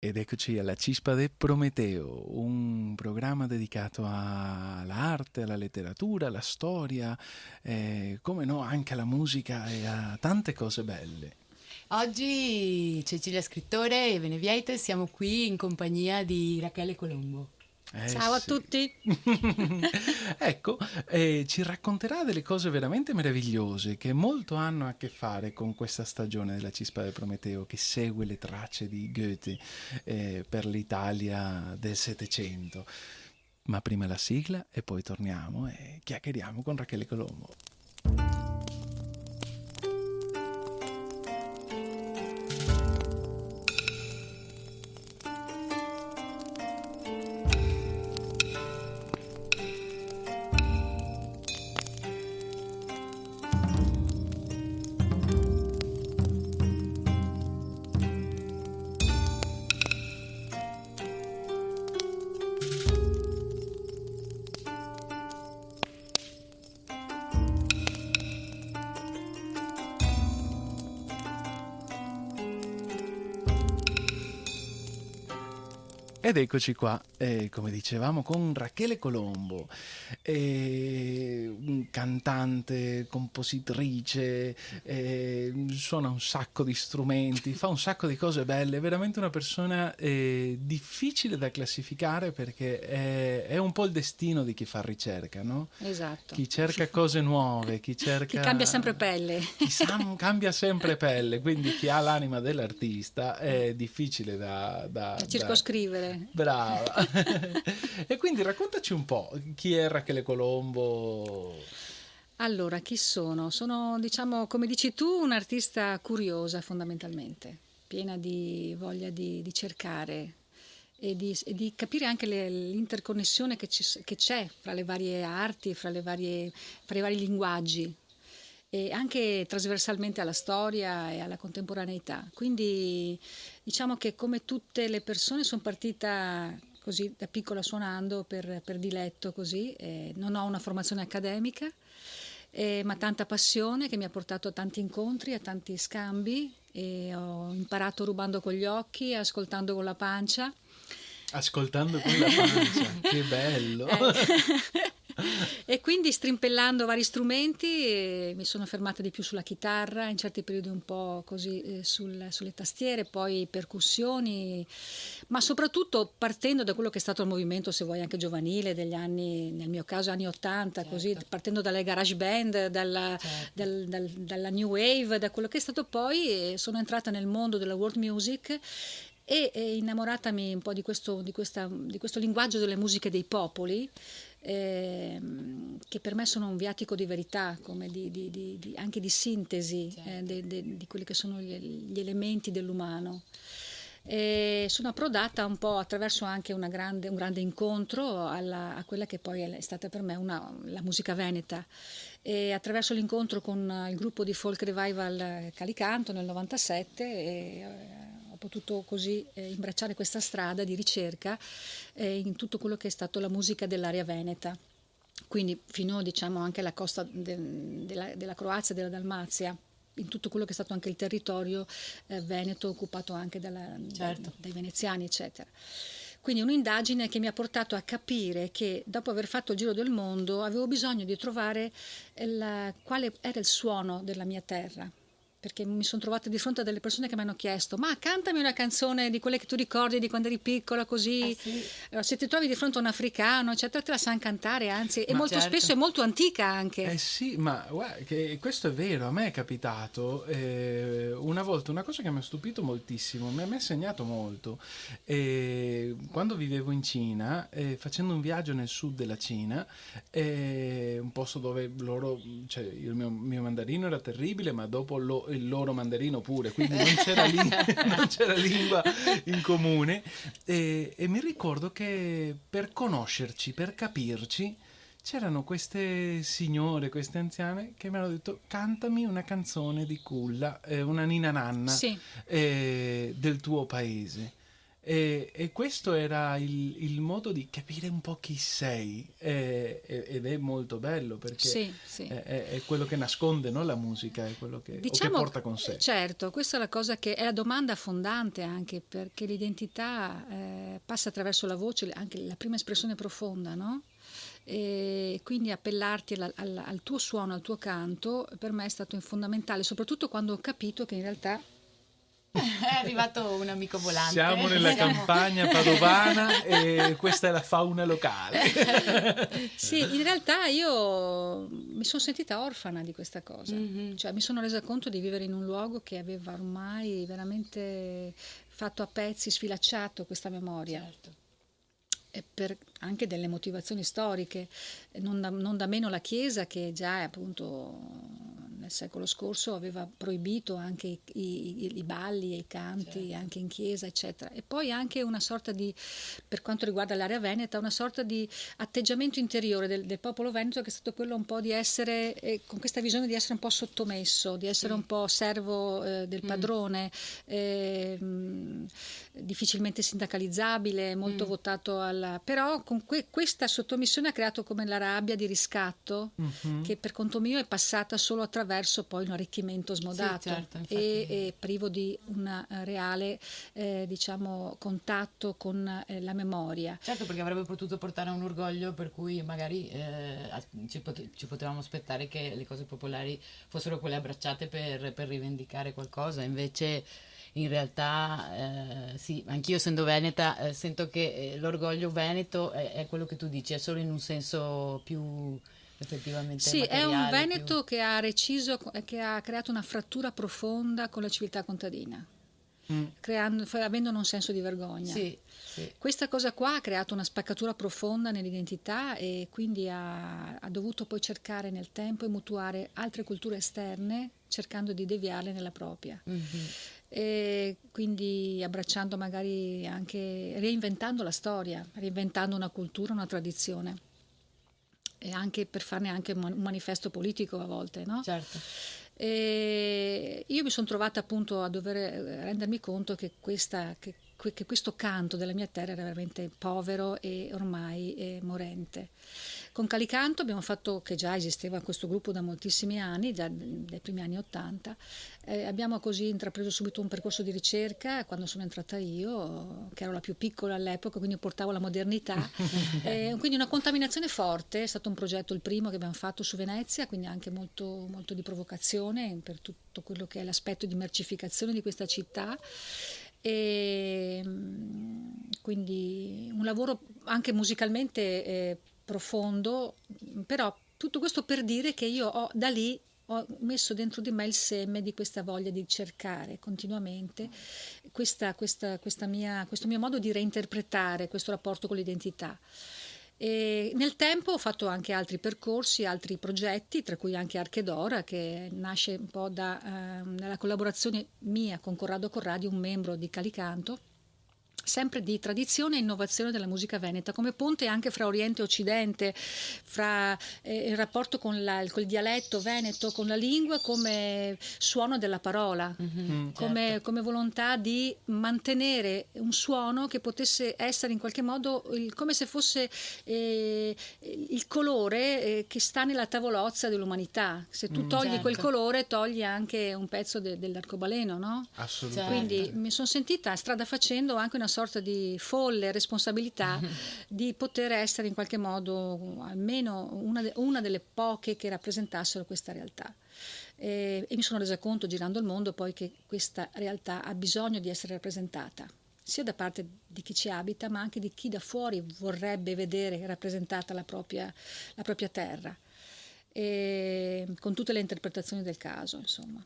Ed eccoci alla Cispa de Prometeo, un programma dedicato all'arte, alla letteratura, alla storia, eh, come no anche alla musica e a tante cose belle. Oggi Cecilia Scrittore e Beneviete siamo qui in compagnia di Rachele Colombo. Eh, Ciao a tutti! ecco, eh, ci racconterà delle cose veramente meravigliose che molto hanno a che fare con questa stagione della Cispa del Prometeo che segue le tracce di Goethe eh, per l'Italia del Settecento. Ma prima la sigla e poi torniamo e chiacchieriamo con Rachele Colombo. Eccoci qua, eh, come dicevamo, con Rachele Colombo, eh, cantante, compositrice, eh, suona un sacco di strumenti, fa un sacco di cose belle, è veramente una persona eh, difficile da classificare perché è, è, un po' il destino di chi fa ricerca, no? Esatto. Chi cerca cose nuove, chi cerca... Chi cambia sempre pelle. Chi sa, cambia sempre pelle, quindi chi ha l'anima dell'artista è difficile da... Da, da circoscrivere. Brava. e quindi raccontaci un po' chi è Rachele Colombo. Allora, chi sono? Sono, diciamo, come dici tu, un'artista curiosa fondamentalmente, piena di voglia di, di cercare e di, e di, capire anche le, l'interconnessione che, ci, che, c'è fra le varie arti, fra, le varie, fra i vari linguaggi e anche trasversalmente alla storia e alla contemporaneità. Quindi diciamo che come tutte le persone sono partita così da piccola suonando per, per diletto così, eh, non ho una formazione accademica, eh, ma tanta passione che mi ha portato a tanti incontri, a tanti scambi e ho imparato rubando con gli occhi, ascoltando con la pancia. Ascoltando con la pancia, che bello! Eh. E quindi strimpellando vari strumenti eh, mi sono fermata di più sulla chitarra, in certi periodi un po' così eh, sul, sulle tastiere, poi percussioni, ma soprattutto partendo da quello che è stato il movimento, se vuoi anche giovanile, degli anni, nel mio caso anni 80, certo. così, partendo dalle garage band, dalla, certo. dal, dal, dalla new wave, da quello che è stato poi, sono entrata nel mondo della world music e, e innamoratami un po' di questo, di, questa, di questo linguaggio delle musiche dei popoli, eh, che per me sono un viatico di verità, di, di, di, anche di sintesi certo. eh, de, de, di quelli che sono gli, gli elementi dell'umano. E sono approdata un po' attraverso anche grande, un grande incontro alla, a quella che poi è stata per me una, la musica veneta. E attraverso l'incontro con il gruppo di folk revival Calicanto nel 97 e, potuto così eh, imbracciare questa strada di ricerca eh, in tutto quello che è stato la musica dell'area veneta. Quindi fino diciamo anche alla costa de, della, della Croazia della Dalmazia in tutto quello che è stato anche il territorio eh, veneto occupato anche dalla, certo. dai veneziani, eccetera. Quindi un'indagine che mi ha portato a capire che dopo aver fatto il giro del mondo avevo bisogno di trovare il, quale era il suono della mia terra perché mi sono trovata di fronte a delle persone che mi hanno chiesto ma cantami una canzone di quelle che tu ricordi di quando eri piccola così eh sì. Eh, se ti trovi di fronte a un africano eccetera te la sanno cantare anzi e molto certo. spesso è molto antica anche eh sì ma guarda, questo è vero a me è capitato eh, una volta una cosa che mi ha stupito moltissimo mi ha segnato molto eh, quando vivevo in Cina eh, facendo un viaggio nel sud della Cina un posto dove loro cioè il mio, mio mandarino era terribile ma dopo lo il loro mandarino pure, quindi non c'era, lingua, non c'era lingua in comune. E, e mi ricordo che per conoscerci, per capirci, c'erano queste signore, queste anziane che mi hanno detto cantami una canzone di culla, eh, una nina nanna sì. eh, del tuo paese. E, e questo era il, il, modo di capire un po' chi sei e, ed è molto bello perché sì, sì. È, è, quello che nasconde no? la musica, è quello che, diciamo, che, porta con sé. Certo, questa è la cosa che è la domanda fondante anche perché l'identità eh, passa attraverso la voce, anche la prima espressione profonda, no? e quindi appellarti al, al, al, tuo suono, al tuo canto, per me è stato fondamentale, soprattutto quando ho capito che in realtà è arrivato un amico volante. Siamo nella campagna padovana e questa è la fauna locale. sì, in realtà io mi sono sentita orfana di questa cosa, mm-hmm. cioè mi sono resa conto di vivere in un luogo che aveva ormai veramente fatto a pezzi, sfilacciato questa memoria. Certo per anche delle motivazioni storiche, non da, non da, meno la Chiesa che già appunto nel secolo scorso aveva proibito anche i, i, i balli e i canti certo. anche in chiesa eccetera e poi anche una sorta di per quanto riguarda l'area veneta una sorta di atteggiamento interiore del, del popolo veneto che è stato quello un po' di essere eh, con questa visione di essere un po' sottomesso di essere sì. un po' servo eh, del mm. padrone mm. eh, difficilmente sindacalizzabile molto mm. votato alla però con que, questa sottomissione ha creato come la rabbia di riscatto mm-hmm. che per conto mio è passata solo attraverso attraverso poi un arricchimento smodato sì, certo, e, e, privo di un eh, reale eh, diciamo, contatto con eh, la memoria. Certo, perché avrebbe potuto portare a un orgoglio per cui magari eh, ci, pot- ci, potevamo aspettare che le cose popolari fossero quelle abbracciate per, per rivendicare qualcosa, invece in realtà eh, sì, anch'io essendo veneta eh, sento che eh, l'orgoglio veneto è, è, quello che tu dici, è solo in un senso più effettivamente sì è un Veneto più... che ha reciso che ha creato una frattura profonda con la civiltà contadina mm. creando, avendo un senso di vergogna sì, sì. questa cosa qua ha creato una spaccatura profonda nell'identità e quindi ha, ha dovuto poi cercare nel tempo e mutuare altre culture esterne cercando di deviarle nella propria mm-hmm. e quindi abbracciando magari anche reinventando la storia reinventando una cultura una tradizione e anche per farne anche un manifesto politico a volte, no? Certo. E io mi sono trovata appunto a dover eh, rendermi conto che, questa, che, che questo canto della mia terra era veramente povero e ormai eh, morente. Con Calicanto abbiamo fatto, che già esisteva questo gruppo da moltissimi anni, già dai primi anni Ottanta, eh, abbiamo così intrapreso subito un percorso di ricerca quando sono entrata io, che ero la più piccola all'epoca, quindi portavo la modernità. eh, quindi una contaminazione forte, è stato un progetto il primo che abbiamo fatto su Venezia, quindi anche molto, molto di provocazione per tutto quello che è l'aspetto di mercificazione di questa città e mm, quindi un lavoro anche musicalmente eh, profondo, però tutto questo per dire che io ho da lì ho messo dentro di me il seme di questa voglia di cercare continuamente questa, questa, questa mia, questo mio modo di reinterpretare questo rapporto con l'identità. E nel tempo ho fatto anche altri percorsi, altri progetti, tra cui anche Archedora, che nasce un po' dalla eh, collaborazione mia con Corrado Corradi, un membro di Calicanto sempre di tradizione e innovazione della musica veneta, come ponte anche fra Oriente e Occidente, fra eh, il rapporto con, la, con, il dialetto veneto, con la lingua come suono della parola, mm-hmm, come, certo. come, volontà di mantenere un suono che potesse essere in qualche modo il, come se fosse eh, il colore eh, che sta nella tavolozza dell'umanità. Se tu mm, togli certo. quel colore togli anche un pezzo de, dell'arcobaleno, no? Assolutamente. Quindi mi sono sentita strada facendo anche una sorta di folle responsabilità di poter essere in qualche modo almeno una, de, una delle poche che rappresentassero questa realtà. E, e mi sono resa conto girando il mondo poi che questa realtà ha bisogno di essere rappresentata sia da parte di chi ci abita, ma anche di chi da fuori vorrebbe vedere rappresentata la propria, la propria terra, e, con tutte le interpretazioni del caso, insomma.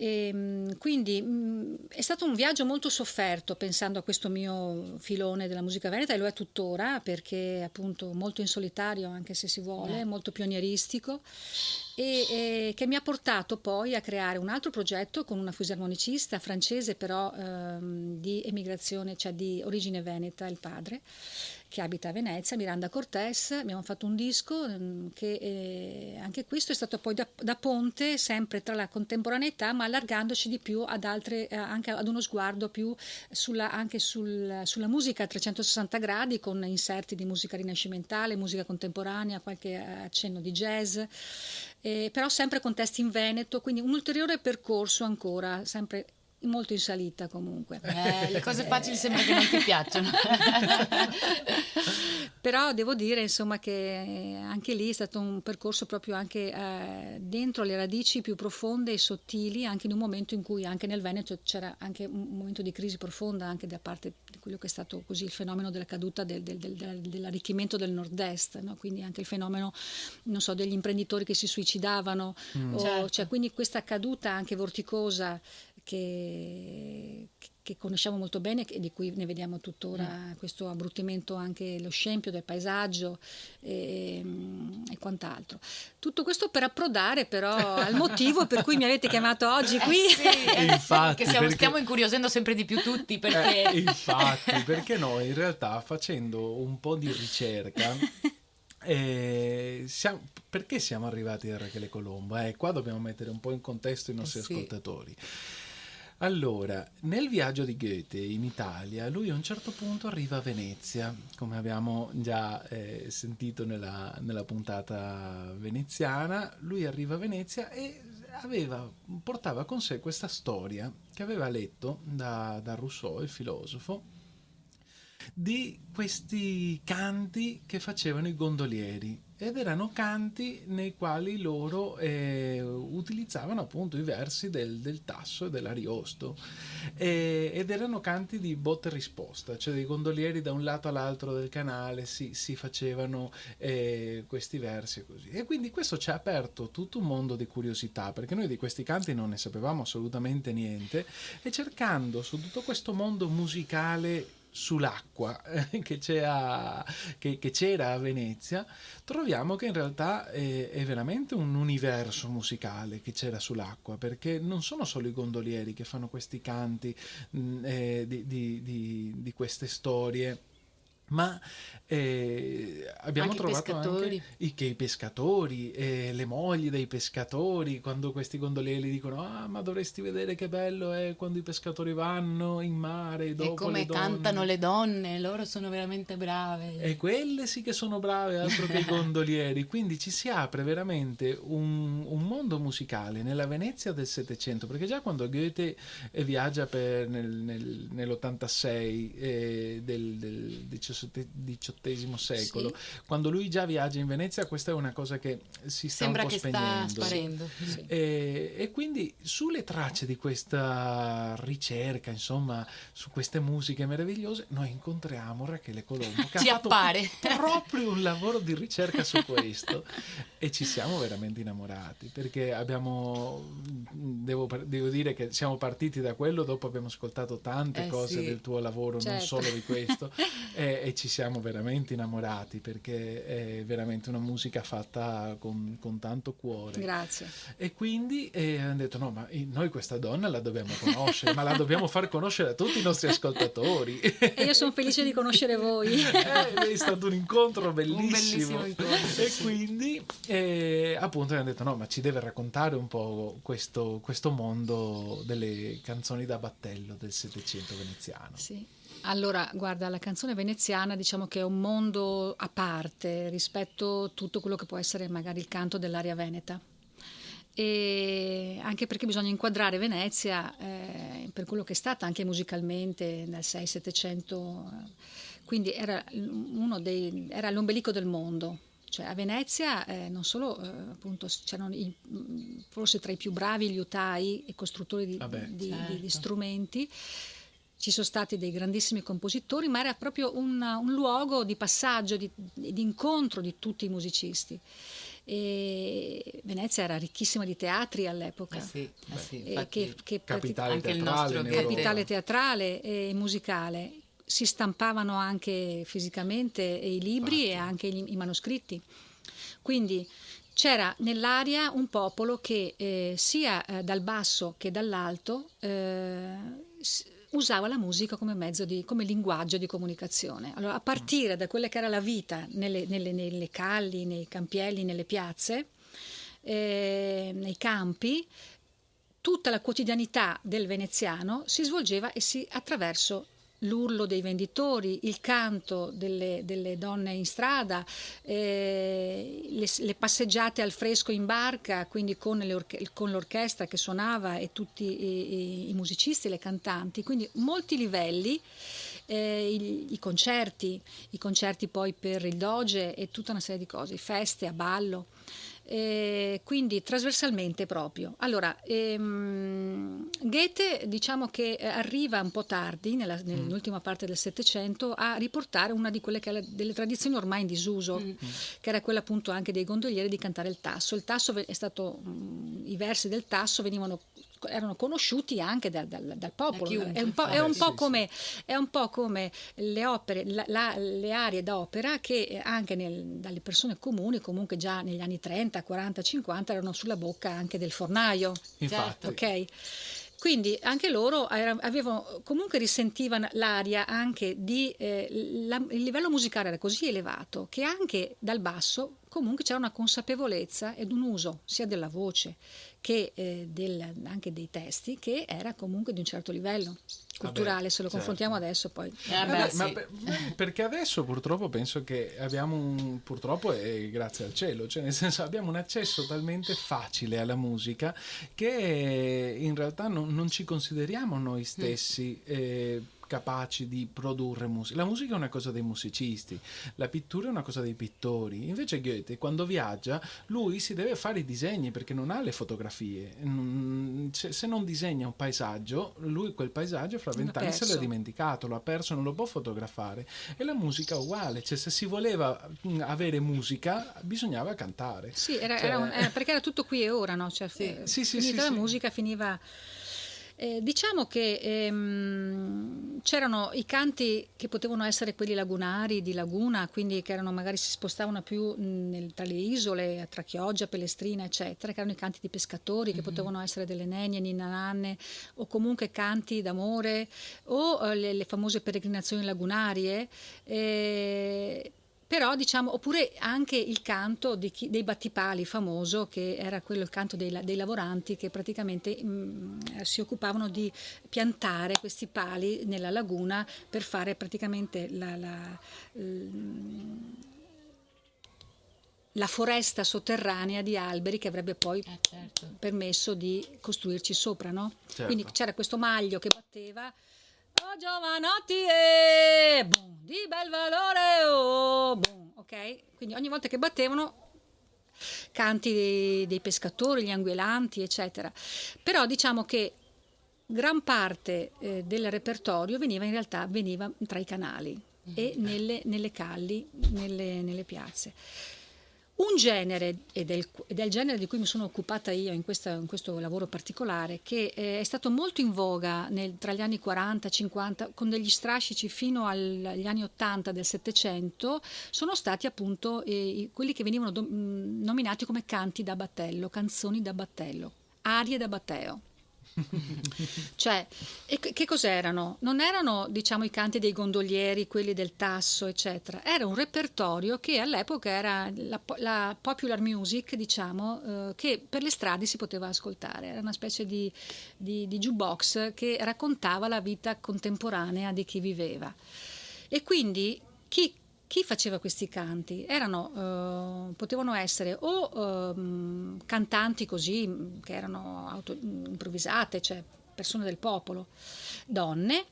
E, ehm, quindi mh, mm, è stato un viaggio molto sofferto pensando a questo mio filone della musica veneta e lo è tuttora perché appunto molto in solitario anche se si vuole, eh. molto pionieristico e, e, che mi ha portato poi a creare un altro progetto con una fisarmonicista francese però ehm, di emigrazione, cioè di origine veneta, il padre che abita a Venezia, Miranda Cortés, abbiamo fatto un disco mm, che eh, anche questo è stato poi da, da, ponte sempre tra la contemporaneità ma allargandoci di più ad altre, eh, anche ad uno sguardo più sulla, anche sul, sulla musica a 360 gradi con inserti di musica rinascimentale, musica contemporanea, qualche accenno di jazz, eh, però sempre con testi in Veneto, quindi un ulteriore percorso ancora, sempre molto in salita comunque. Eh, le cose facili sembra che non ti piacciono. Però devo dire insomma che anche lì è stato un percorso proprio anche eh, dentro le radici più profonde e sottili, anche in un momento in cui anche nel Veneto c'era anche un momento di crisi profonda anche da parte di quello che è stato così il fenomeno della caduta del, del, del, dell'arricchimento del nord-est, no? quindi anche il fenomeno non so, degli imprenditori che si suicidavano, mm. o, certo. cioè, quindi questa caduta anche vorticosa che, che conosciamo molto bene e di cui ne vediamo tuttora mm. questo abbruttimento anche lo scempio del paesaggio e, e, quant'altro. Tutto questo per approdare però al motivo per cui mi avete chiamato oggi eh qui. Eh sì, infatti, stiamo, perché... stiamo, incuriosendo sempre di più tutti perché... Eh, infatti, perché noi in realtà facendo un po' di ricerca... Eh, siamo, perché siamo arrivati a Rachele Colombo? Eh, qua dobbiamo mettere un po' in contesto i nostri eh sì. ascoltatori. Allora, nel viaggio di Goethe in Italia, lui a un certo punto arriva a Venezia, come abbiamo già eh, sentito nella, nella, puntata veneziana, lui arriva a Venezia e aveva, portava con sé questa storia che aveva letto da, da Rousseau, il filosofo, di questi canti che facevano i gondolieri ed erano canti nei quali loro eh, utilizzavano appunto i versi del, del tasso e dell'ariosto e, ed erano canti di botta e risposta, cioè dei gondolieri da un lato all'altro del canale si, si facevano eh, questi versi e così. E quindi questo ci ha aperto tutto un mondo di curiosità perché noi di questi canti non ne sapevamo assolutamente niente e cercando su tutto questo mondo musicale sull'acqua eh, che, c'era, a Venezia, troviamo che in realtà è, è, veramente un universo musicale che c'era sull'acqua, perché non sono solo i gondolieri che fanno questi canti mh, mm, eh, di, di, di, di queste storie ma eh, abbiamo anche trovato anche i, i pescatori, eh, le mogli dei pescatori, quando questi gondolieri dicono ah ma dovresti vedere che bello è quando i pescatori vanno in mare dopo e come le cantano le donne, loro sono veramente brave. E quelle sì che sono brave, altro che i gondolieri, quindi ci si apre veramente un, un, mondo musicale nella Venezia del Settecento, perché già quando Goethe eh, viaggia per, nel, nel, nell'86 eh, del, del 17 XVIII secolo. Sì. Quando lui già viaggia in Venezia, questa è una cosa che si sta Sembra un po' che spegnendo. sta sparendo. Sì. E, e, quindi sulle tracce di questa ricerca, insomma, su queste musiche meravigliose, noi incontriamo Rachele Colombo che ci ha appare. proprio un lavoro di ricerca su questo e ci siamo veramente innamorati perché abbiamo, devo, devo, dire che siamo partiti da quello, dopo abbiamo ascoltato tante eh cose sì. del tuo lavoro, certo. non solo di questo. e, e, ci siamo veramente innamorati perché è veramente una musica fatta con, con tanto cuore. Grazie. E quindi eh, hanno detto no, ma noi questa donna la dobbiamo conoscere, ma la dobbiamo far conoscere a tutti i nostri ascoltatori. E io sono felice di conoscere voi. Eh, è stato un incontro bellissimo. Un bellissimo incontro. E quindi eh, appunto hanno detto no, ma ci deve raccontare un po' questo, questo mondo delle canzoni da battello del Settecento veneziano. Sì. Allora, guarda, la canzone veneziana diciamo che è un mondo a parte rispetto a tutto quello che può essere magari il canto dell'aria veneta. E anche perché bisogna inquadrare Venezia eh, per quello che è stata anche musicalmente nel 6-700, quindi era, dei, era, l'ombelico del mondo. Cioè a Venezia eh, non solo eh, appunto c'erano i, forse tra i più bravi liutai e costruttori di, Vabbè, di, certo. di, di strumenti, ci sono stati dei grandissimi compositori, ma era proprio un, un luogo di passaggio, di, di, incontro di tutti i musicisti. E Venezia era ricchissima di teatri all'epoca, eh sì, eh sì, che, che capitale, teatrale, capitale teatrale e musicale. Si stampavano anche fisicamente i libri Infatti. e anche i, i manoscritti. Quindi c'era nell'aria un popolo che eh, sia eh, dal basso che dall'alto eh, usava la musica come mezzo di, come linguaggio di comunicazione. Allora, a partire da quella che era la vita nelle, nelle, nelle calli, nei campielli, nelle piazze, eh, nei campi, tutta la quotidianità del veneziano si svolgeva e si, attraverso l'urlo dei venditori, il canto delle, delle donne in strada, eh, le, le, passeggiate al fresco in barca, quindi con, orche- con l'orchestra che suonava e tutti i, i, i, musicisti, le cantanti, quindi molti livelli. Eh, i, i, concerti, i concerti poi per il doge e tutta una serie di cose, feste a ballo eh, quindi trasversalmente proprio. Allora, ehm, Goethe diciamo che arriva un po' tardi, nella, mm. nell'ultima parte del Settecento, a riportare una di quelle che è delle tradizioni ormai in disuso, mm. che era quella appunto anche dei gondolieri di cantare il tasso. Il tasso è stato, mh, mm, i versi del tasso venivano erano conosciuti anche da, da, dal popolo. È un, è, un come, è un, po come, le opere, la, la, le aree d'opera che anche nel, dalle persone comuni, comunque già negli anni 30, 40, 50, erano sulla bocca anche del fornaio. Infatti. Ok. Quindi anche loro avevano, comunque risentivano l'aria anche di, eh, la, il livello musicale era così elevato che anche dal basso comunque c'era una consapevolezza ed un uso sia della voce che eh, del, anche dei testi che era comunque di un certo livello culturale, Vabbè, se lo certo. confrontiamo adesso poi. Eh, Vabbè, sì. ma per, perché adesso purtroppo penso che abbiamo un, purtroppo e grazie al cielo, cioè nel senso abbiamo un accesso talmente facile alla musica che in realtà non, non ci consideriamo noi stessi. Mm. Eh, capaci di produrre musica. La musica è una cosa dei musicisti, la pittura è una cosa dei pittori. Invece Goethe, quando viaggia, lui si deve fare i disegni perché non ha le fotografie. Se non disegna un paesaggio, lui quel paesaggio fra vent'anni se l'ha dimenticato, lo ha perso, non lo può fotografare. E la musica è uguale, cioè se si voleva mm, avere musica bisognava cantare. Sì, era, cioè... era un, era perché era tutto qui e ora, no? Cioè, sì. Sì, sì, finita la musica finiva eh, diciamo che ehm, c'erano i canti che potevano essere quelli lagunari, di laguna, quindi che erano, magari si spostavano più nel, tra le isole, tra Chioggia, Pelestrina, eccetera, che erano i canti di pescatori, che mm-hmm. potevano essere delle nenie, ninananne, o comunque canti d'amore, o eh, le, le, famose peregrinazioni lagunarie. Eh, però diciamo, oppure anche il canto chi, dei battipali famoso, che era quello il canto dei, dei lavoranti che praticamente mh, mm, si occupavano di piantare questi pali nella laguna per fare praticamente la, la, la foresta sotterranea di alberi che avrebbe poi eh, certo. permesso di costruirci sopra, no? Certo. Quindi c'era questo maglio che batteva Oh giovanotti, eh, boom, di bel valore, oh, boom, ok? Quindi ogni volta che battevano canti dei, dei pescatori, gli anguelanti, eccetera. Però diciamo che gran parte eh, del repertorio veniva in realtà veniva tra i canali mm-hmm. e nelle, nelle calli, nelle, nelle piazze. Un genere, ed è, il, genere di cui mi sono occupata io in, questa, in questo lavoro particolare, che eh, è stato molto in voga nel, tra gli anni 40 e 50, con degli strascici fino agli anni 80 del Settecento, sono stati appunto eh, quelli che venivano do, mh, nominati come canti da battello, canzoni da battello, arie da batteo. cioè, che cos'erano? Non erano, diciamo, i canti dei gondolieri, quelli del tasso, eccetera. Era un repertorio che all'epoca era la, la popular music, diciamo, eh, che per le strade si poteva ascoltare. Era una specie di, di, di jukebox che raccontava la vita contemporanea di chi viveva. E quindi chi chi faceva questi canti? Erano, eh, potevano essere o eh, cantanti così, che erano auto, improvvisate, cioè persone del popolo, donne,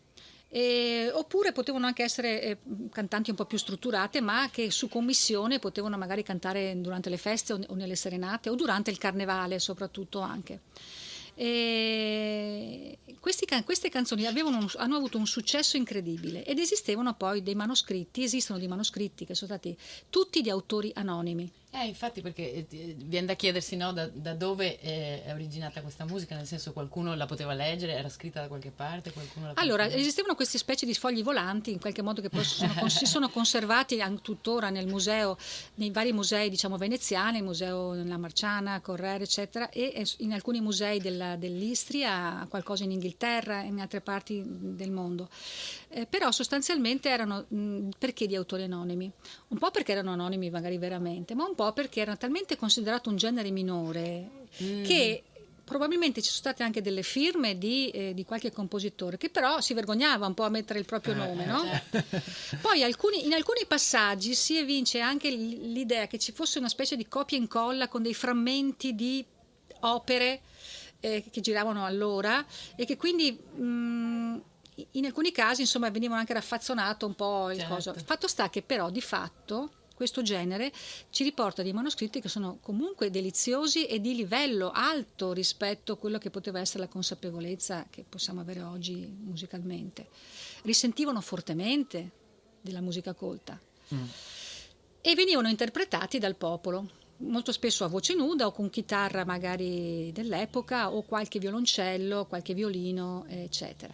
eh, oppure potevano anche essere eh, cantanti un po' più strutturate, ma che su commissione potevano magari cantare durante le feste o, o nelle serenate o durante il carnevale soprattutto anche. E questi, queste canzoni avevano, hanno avuto un successo incredibile ed esistevano poi dei manoscritti, esistono dei manoscritti che sono stati tutti di autori anonimi. Eh, infatti, perché eh, viene da chiedersi no, da, da, dove è, originata questa musica, nel senso qualcuno la poteva leggere, era scritta da qualche parte, Allora, esistevano queste specie di fogli volanti, in qualche modo che poi sono, si sono conservati tuttora nel museo, nei vari musei diciamo veneziani, il museo della Marciana, Correre, eccetera, e in alcuni musei della, dell'Istria, qualcosa in Inghilterra e in altre parti del mondo. Eh, però sostanzialmente erano mh, perché di autori anonimi? Un po' perché erano anonimi magari veramente, ma un po' perché era talmente considerato un genere minore mm. che probabilmente ci sono state anche delle firme di, eh, di, qualche compositore che però si vergognava un po' a mettere il proprio eh, nome. No? Certo. Poi alcuni, in alcuni passaggi si evince anche l'idea che ci fosse una specie di copia e incolla con dei frammenti di opere eh, che giravano allora e che quindi mh, in alcuni casi insomma venivano anche raffazzonato un po' il certo. coso. Fatto sta che però di fatto questo genere ci riporta dei manoscritti che sono comunque deliziosi e di livello alto rispetto a quello che poteva essere la consapevolezza che possiamo avere oggi musicalmente. Risentivano fortemente della musica colta mm. e venivano interpretati dal popolo molto spesso a voce nuda o con chitarra magari dell'epoca o qualche violoncello, qualche violino, eccetera.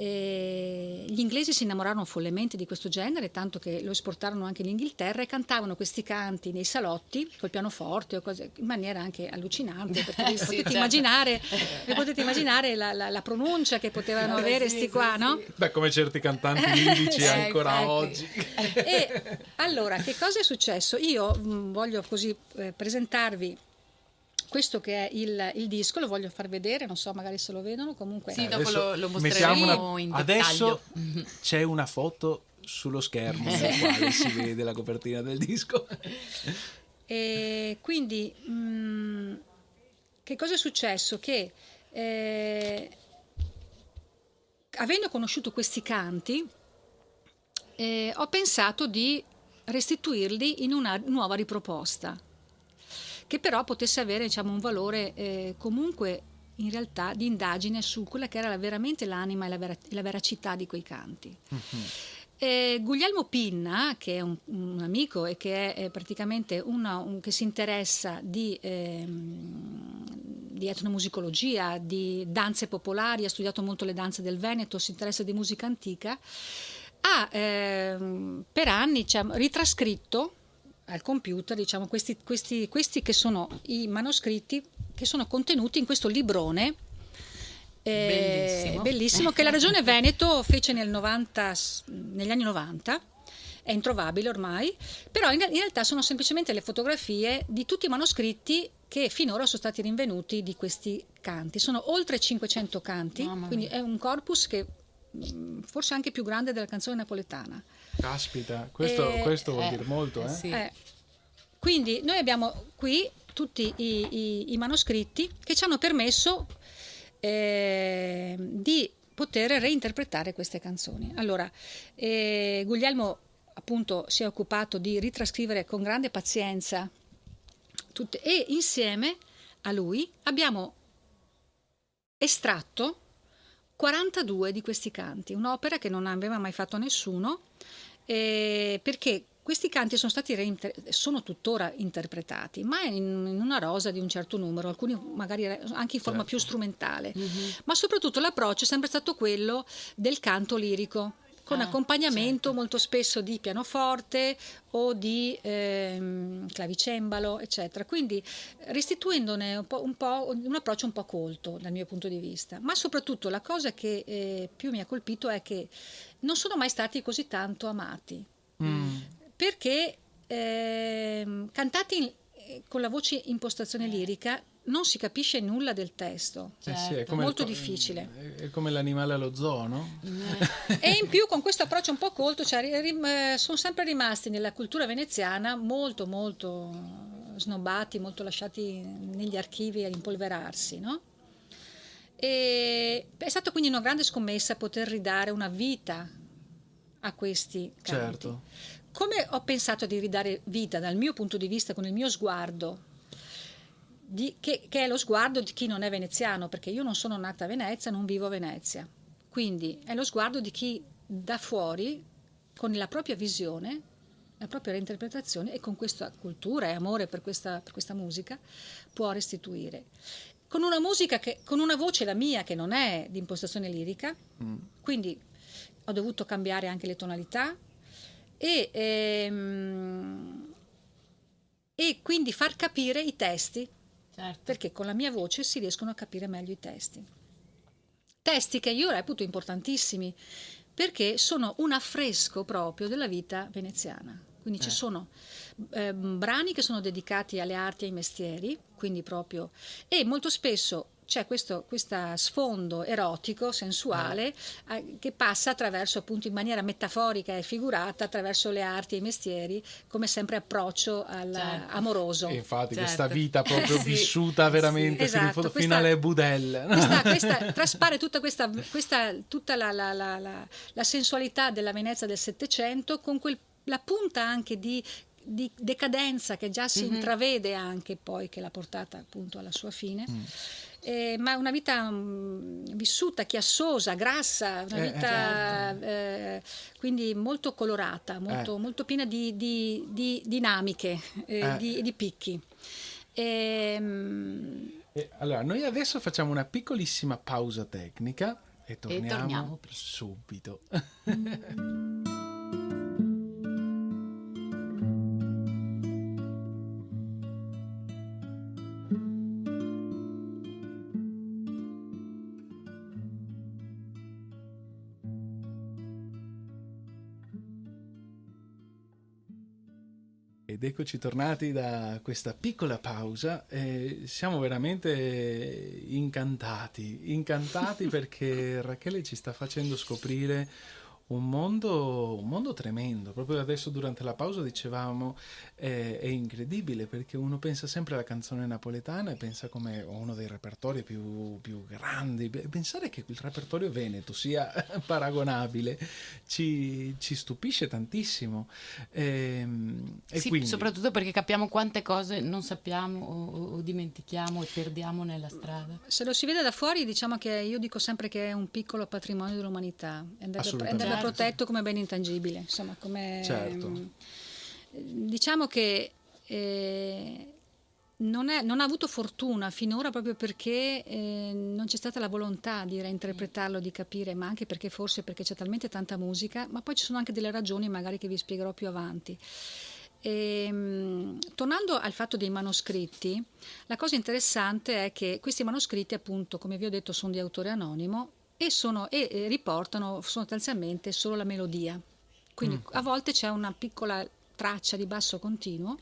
E gli inglesi si innamorarono follemente di questo genere, tanto che lo esportarono anche in Inghilterra e cantavano questi canti nei salotti col pianoforte o cose, in maniera anche allucinante, perché sì, potete, certo. immaginare, potete immaginare la, la, la, pronuncia che potevano eh, avere questi sì, qua, sì, no? Beh, come certi cantanti lirici eh, ancora oggi. E allora, che cosa è successo? Io mh, mm, voglio così eh, presentarvi questo che è il, il, disco lo voglio far vedere, non so magari se lo vedono, comunque... Sì, dopo lo, lo mostreremo una... in Adesso c'è una foto sullo schermo nella quale si vede la copertina del disco. E quindi, mh, mm, che cosa è successo? Che eh, avendo conosciuto questi canti, eh, ho pensato di restituirli in una nuova riproposta che però potesse avere diciamo, un valore eh, comunque in realtà di indagine su quella che era veramente l'anima e la, vera- la veracità di quei canti. Mm-hmm. Eh, Guglielmo Pinna, che è un, un, amico e che è, è praticamente una, un, che si interessa di, ehm, di, etnomusicologia, di danze popolari, ha studiato molto le danze del Veneto, si interessa di musica antica, ha ehm, per anni diciamo, ritrascritto al computer diciamo, questi, questi, questi che sono i manoscritti che sono contenuti in questo librone eh, bellissimo. bellissimo. che la Regione Veneto fece nel 90, negli anni 90 è introvabile ormai però in, in, realtà sono semplicemente le fotografie di tutti i manoscritti che finora sono stati rinvenuti di questi canti sono oltre 500 canti quindi è un corpus che mm, forse anche più grande della canzone napoletana Caspita, questo, eh, questo vuol eh, dire molto. Eh? Sì. Eh. Quindi noi abbiamo qui tutti i, i, i manoscritti che ci hanno permesso eh, di poter reinterpretare queste canzoni. Allora, eh, Guglielmo appunto si è occupato di ritrascrivere con grande pazienza tutte e insieme a lui abbiamo estratto 42 di questi canti, un'opera che non aveva mai fatto nessuno eh, perché questi canti sono stati reinter- sono tuttora interpretati, ma in, in, una rosa di un certo numero, alcuni magari anche in forma certo. più strumentale, mm-hmm. ma soprattutto l'approccio è sempre stato quello del canto lirico con ah, accompagnamento certo. molto spesso di pianoforte o di ehm, clavicembalo, eccetera. Quindi restituendone un, po', un, po', un, approccio un po' colto dal mio punto di vista. Ma soprattutto la cosa che eh, più mi ha colpito è che non sono mai stati così tanto amati. Mm. Perché eh, cantati in, eh, con la voce impostazione lirica non si capisce nulla del testo. Eh sì, è molto il, difficile. È come l'animale allo zoo, no? e in più con questo approccio un po' colto, cioè, rim, eh, sono sempre rimasti nella cultura veneziana molto, molto snobbati, molto lasciati negli archivi a impolverarsi, no? E è stata quindi una grande scommessa poter ridare una vita a questi canti. Certo. Come ho pensato di ridare vita dal mio punto di vista, con il mio sguardo, di, che, che, è lo sguardo di chi non è veneziano, perché io non sono nata a Venezia, non vivo a Venezia. Quindi è lo sguardo di chi da fuori, con la propria visione, la propria reinterpretazione e con questa cultura e amore per questa, per questa musica può restituire. Con una musica che, con una voce la mia che non è di impostazione lirica, mm. quindi ho dovuto cambiare anche le tonalità e, ehm, e quindi far capire i testi, certo. perché con la mia voce si riescono a capire meglio i testi. Testi che io reputo importantissimi perché sono un affresco proprio della vita veneziana. Quindi eh. ci sono eh, brani che sono dedicati alle arti e ai mestieri, quindi proprio, e molto spesso c'è questo sfondo erotico, sensuale, eh. eh, che passa attraverso, appunto, in maniera metaforica e figurata, attraverso le arti e i mestieri, come sempre approccio al, certo. amoroso. E infatti certo. questa vita proprio sì. vissuta veramente sì, esatto. fino, fino alle budelle. Questa, questa, traspare tutta, questa, questa, tutta la, la, la, la, sensualità della Venezia del Settecento con quel, la punta anche di di decadenza che già si mm-hmm. intravede anche poi che l'ha portata appunto alla sua fine. Mm. Eh, ma una vita mh, mm, vissuta, chiassosa, grassa, una eh, vita certo. eh, quindi molto colorata, molto, eh. molto piena di, di, di dinamiche e eh, eh. di, di, picchi. E, mh, allora, noi adesso facciamo una piccolissima pausa tecnica e torniamo, e torniamo subito. Ed eccoci tornati da questa piccola pausa e siamo veramente incantati, incantati perché Rachele ci sta facendo scoprire un mondo, un mondo tremendo. Proprio adesso durante la pausa dicevamo eh, è incredibile perché uno pensa sempre alla canzone napoletana e pensa come uno dei repertori più, più grandi. Pensare che il repertorio veneto sia paragonabile ci, ci stupisce tantissimo. E, ehm, e sì, quindi... soprattutto perché capiamo quante cose non sappiamo o, o dimentichiamo e perdiamo nella strada. Se lo si vede da fuori diciamo che io dico sempre che è un piccolo patrimonio dell'umanità. È andare certo. Protetto come bene intangibile. Insomma, come, certo. mm, diciamo che eh, non, è, non, ha avuto fortuna finora proprio perché eh, non c'è stata la volontà di reinterpretarlo, di capire, ma anche perché forse perché c'è talmente tanta musica, ma poi ci sono anche delle ragioni magari che vi spiegherò più avanti. E, ehm, tornando al fatto dei manoscritti, la cosa interessante è che questi manoscritti, appunto, come vi ho detto, sono di autore anonimo e, sono, e riportano sostanzialmente solo la melodia. Quindi mm. a volte c'è una piccola traccia di basso continuo,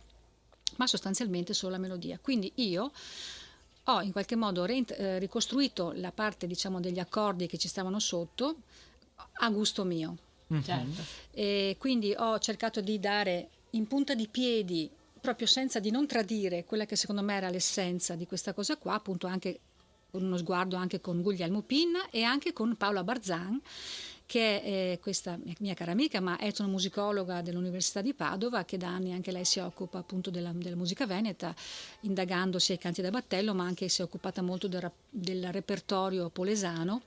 ma sostanzialmente solo la melodia. Quindi io ho in qualche modo eh, ricostruito la parte diciamo, degli accordi che ci stavano sotto a gusto mio. Mm-hmm. Certo. E quindi ho cercato di dare in punta di piedi proprio senza di non tradire quella che secondo me era l'essenza di questa cosa qua, appunto anche uno sguardo anche con Guglielmo Pinna e anche con Paola Barzan che è questa mia cara amica, ma è una musicologa dell'Università di Padova, che da anni anche lei si occupa appunto della, della musica veneta, indagando sia i canti da battello, ma anche si è occupata molto del, del repertorio polesano,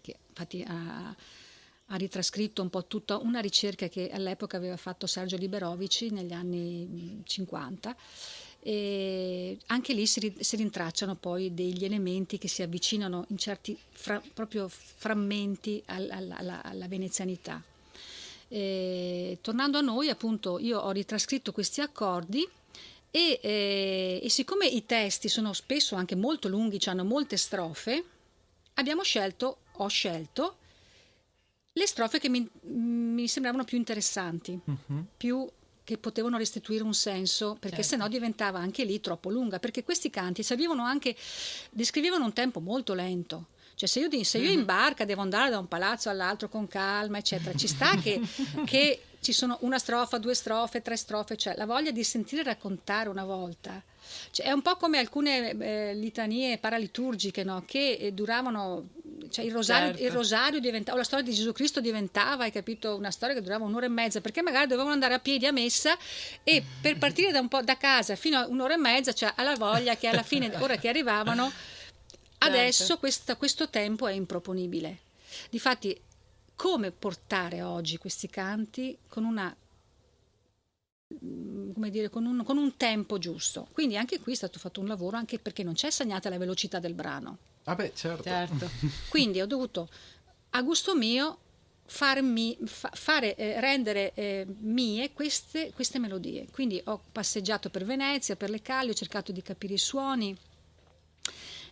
che infatti ha, ha, ritrascritto un po' tutta una ricerca che all'epoca aveva fatto Sergio Liberovici negli anni 50 e anche lì si, si, rintracciano poi degli elementi che si avvicinano in certi fra, proprio frammenti al, al, alla, alla, venezianità. E, tornando a noi, appunto, io ho ritrascritto questi accordi e, e, e, siccome i testi sono spesso anche molto lunghi, hanno molte strofe, abbiamo scelto, ho scelto, le strofe che mi, mi sembravano più interessanti, uh-huh. più che potevano restituire un senso, perché certo. sennò diventava anche lì troppo lunga, perché questi canti anche, descrivevano un tempo molto lento. Cioè se io, se io in barca devo andare da un palazzo all'altro con calma, eccetera, ci sta che, che ci sono una strofa, due strofe, tre strofe, cioè la voglia di sentire raccontare una volta. Cioè, è un po' come alcune eh, litanie paraliturgiche no? che eh, duravano cioè il rosario, certo. il rosario diventava, o la storia di Gesù Cristo diventava, hai capito, una storia che durava un'ora e mezza, perché magari dovevano andare a piedi a messa e per partire da, un po' da casa fino a un'ora e mezza, cioè alla voglia che alla fine, ora che arrivavano, certo. adesso questa, questo tempo è improponibile. Difatti, come portare oggi questi canti con una come dire, con un, con un tempo giusto. Quindi anche qui è stato fatto un lavoro anche perché non c'è segnata la velocità del brano. Ah beh, certo. Certo. Quindi ho dovuto, a gusto mio, farmi, fa- fare, eh, rendere eh, mie queste, queste melodie. Quindi ho passeggiato per Venezia, per le calli, ho cercato di capire i suoni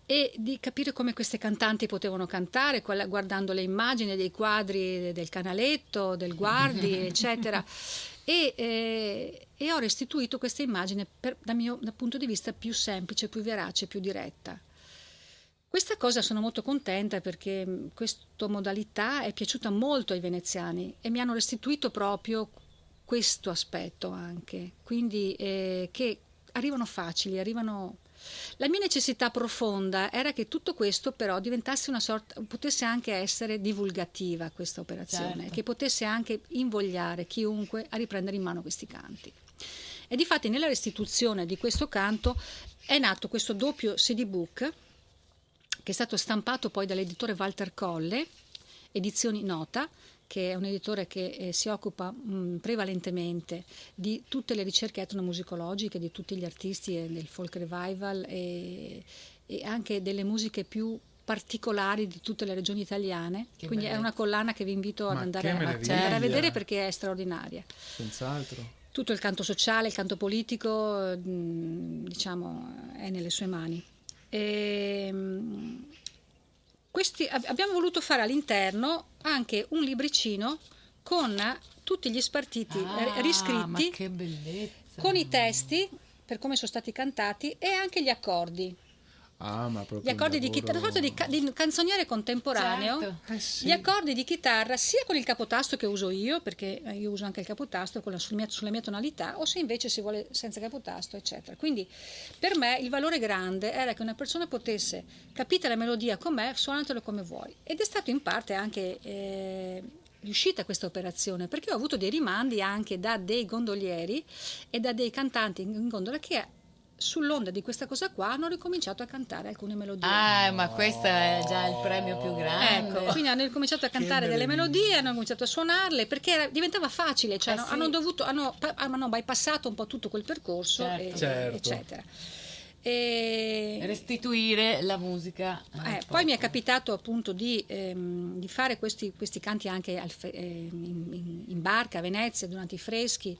e di capire come queste cantanti potevano cantare, guardando le immagini dei quadri del canaletto, del guardi, eccetera. E, eh, e ho restituito questa immagine per- dal mio dal punto di vista più semplice, più verace, più diretta. Questa cosa sono molto contenta perché mh, questa modalità è piaciuta molto ai veneziani e mi hanno restituito proprio questo aspetto anche, quindi eh, che arrivano facili, arrivano... La mia necessità profonda era che tutto questo però diventasse una sorta, potesse anche essere divulgativa questa operazione, Certo. che potesse anche invogliare chiunque a riprendere in mano questi canti. E difatti nella restituzione di questo canto è nato questo doppio CD book che è stato stampato poi dall'editore Walter Colle, Edizioni Nota, che è un editore che eh, si occupa mh, prevalentemente di tutte le ricerche etnomusicologiche di tutti gli artisti e del folk revival e, e anche delle musiche più particolari di tutte le regioni italiane. Che Quindi è bellezza. una collana che vi invito ad andare, a, andare a vedere perché è straordinaria Senz'altro. tutto il canto sociale, il canto politico, mh, diciamo, è nelle sue mani. Ehm, questi- ab- abbiamo voluto fare all'interno anche un libricino con tutti gli spartiti Ah, eh, ma riscritti, con i testi per come sono stati cantati e anche gli accordi. Ah, ma proprio Gli accordi di chitarra, sorta di, ca- di canzoniere contemporaneo. Certo. Eh sì. Gli accordi di chitarra sia con il capotasto che uso io, perché eh, io uso anche il capotasto con la- sul mia- sulla mia tonalità, o se invece si vuole senza capotasto, eccetera. Quindi per me il valore grande era che una persona potesse, capita la melodia com'è, suonatelo come vuoi. Ed è stato in parte anche eh, riuscita questa operazione, perché ho avuto dei rimandi anche da dei gondolieri e da dei cantanti in gondola che sull'onda di questa cosa qua hanno ricominciato a cantare alcune melodie. Ah, ma questo è già il premio più grande. Ecco, quindi hanno cominciato a cantare delle melodie, hanno cominciato a suonarle perché era- diventava facile, cioè Eh hanno, sì. hanno dovuto, hanno, hanno bypassato un po' tutto quel percorso, Certo. e- Certo. eccetera. E, Restituire la musica. eh, poi mi è capitato appunto di, ehm, di fare questi, questi canti anche al in, in- in barca a Venezia durante i freschi,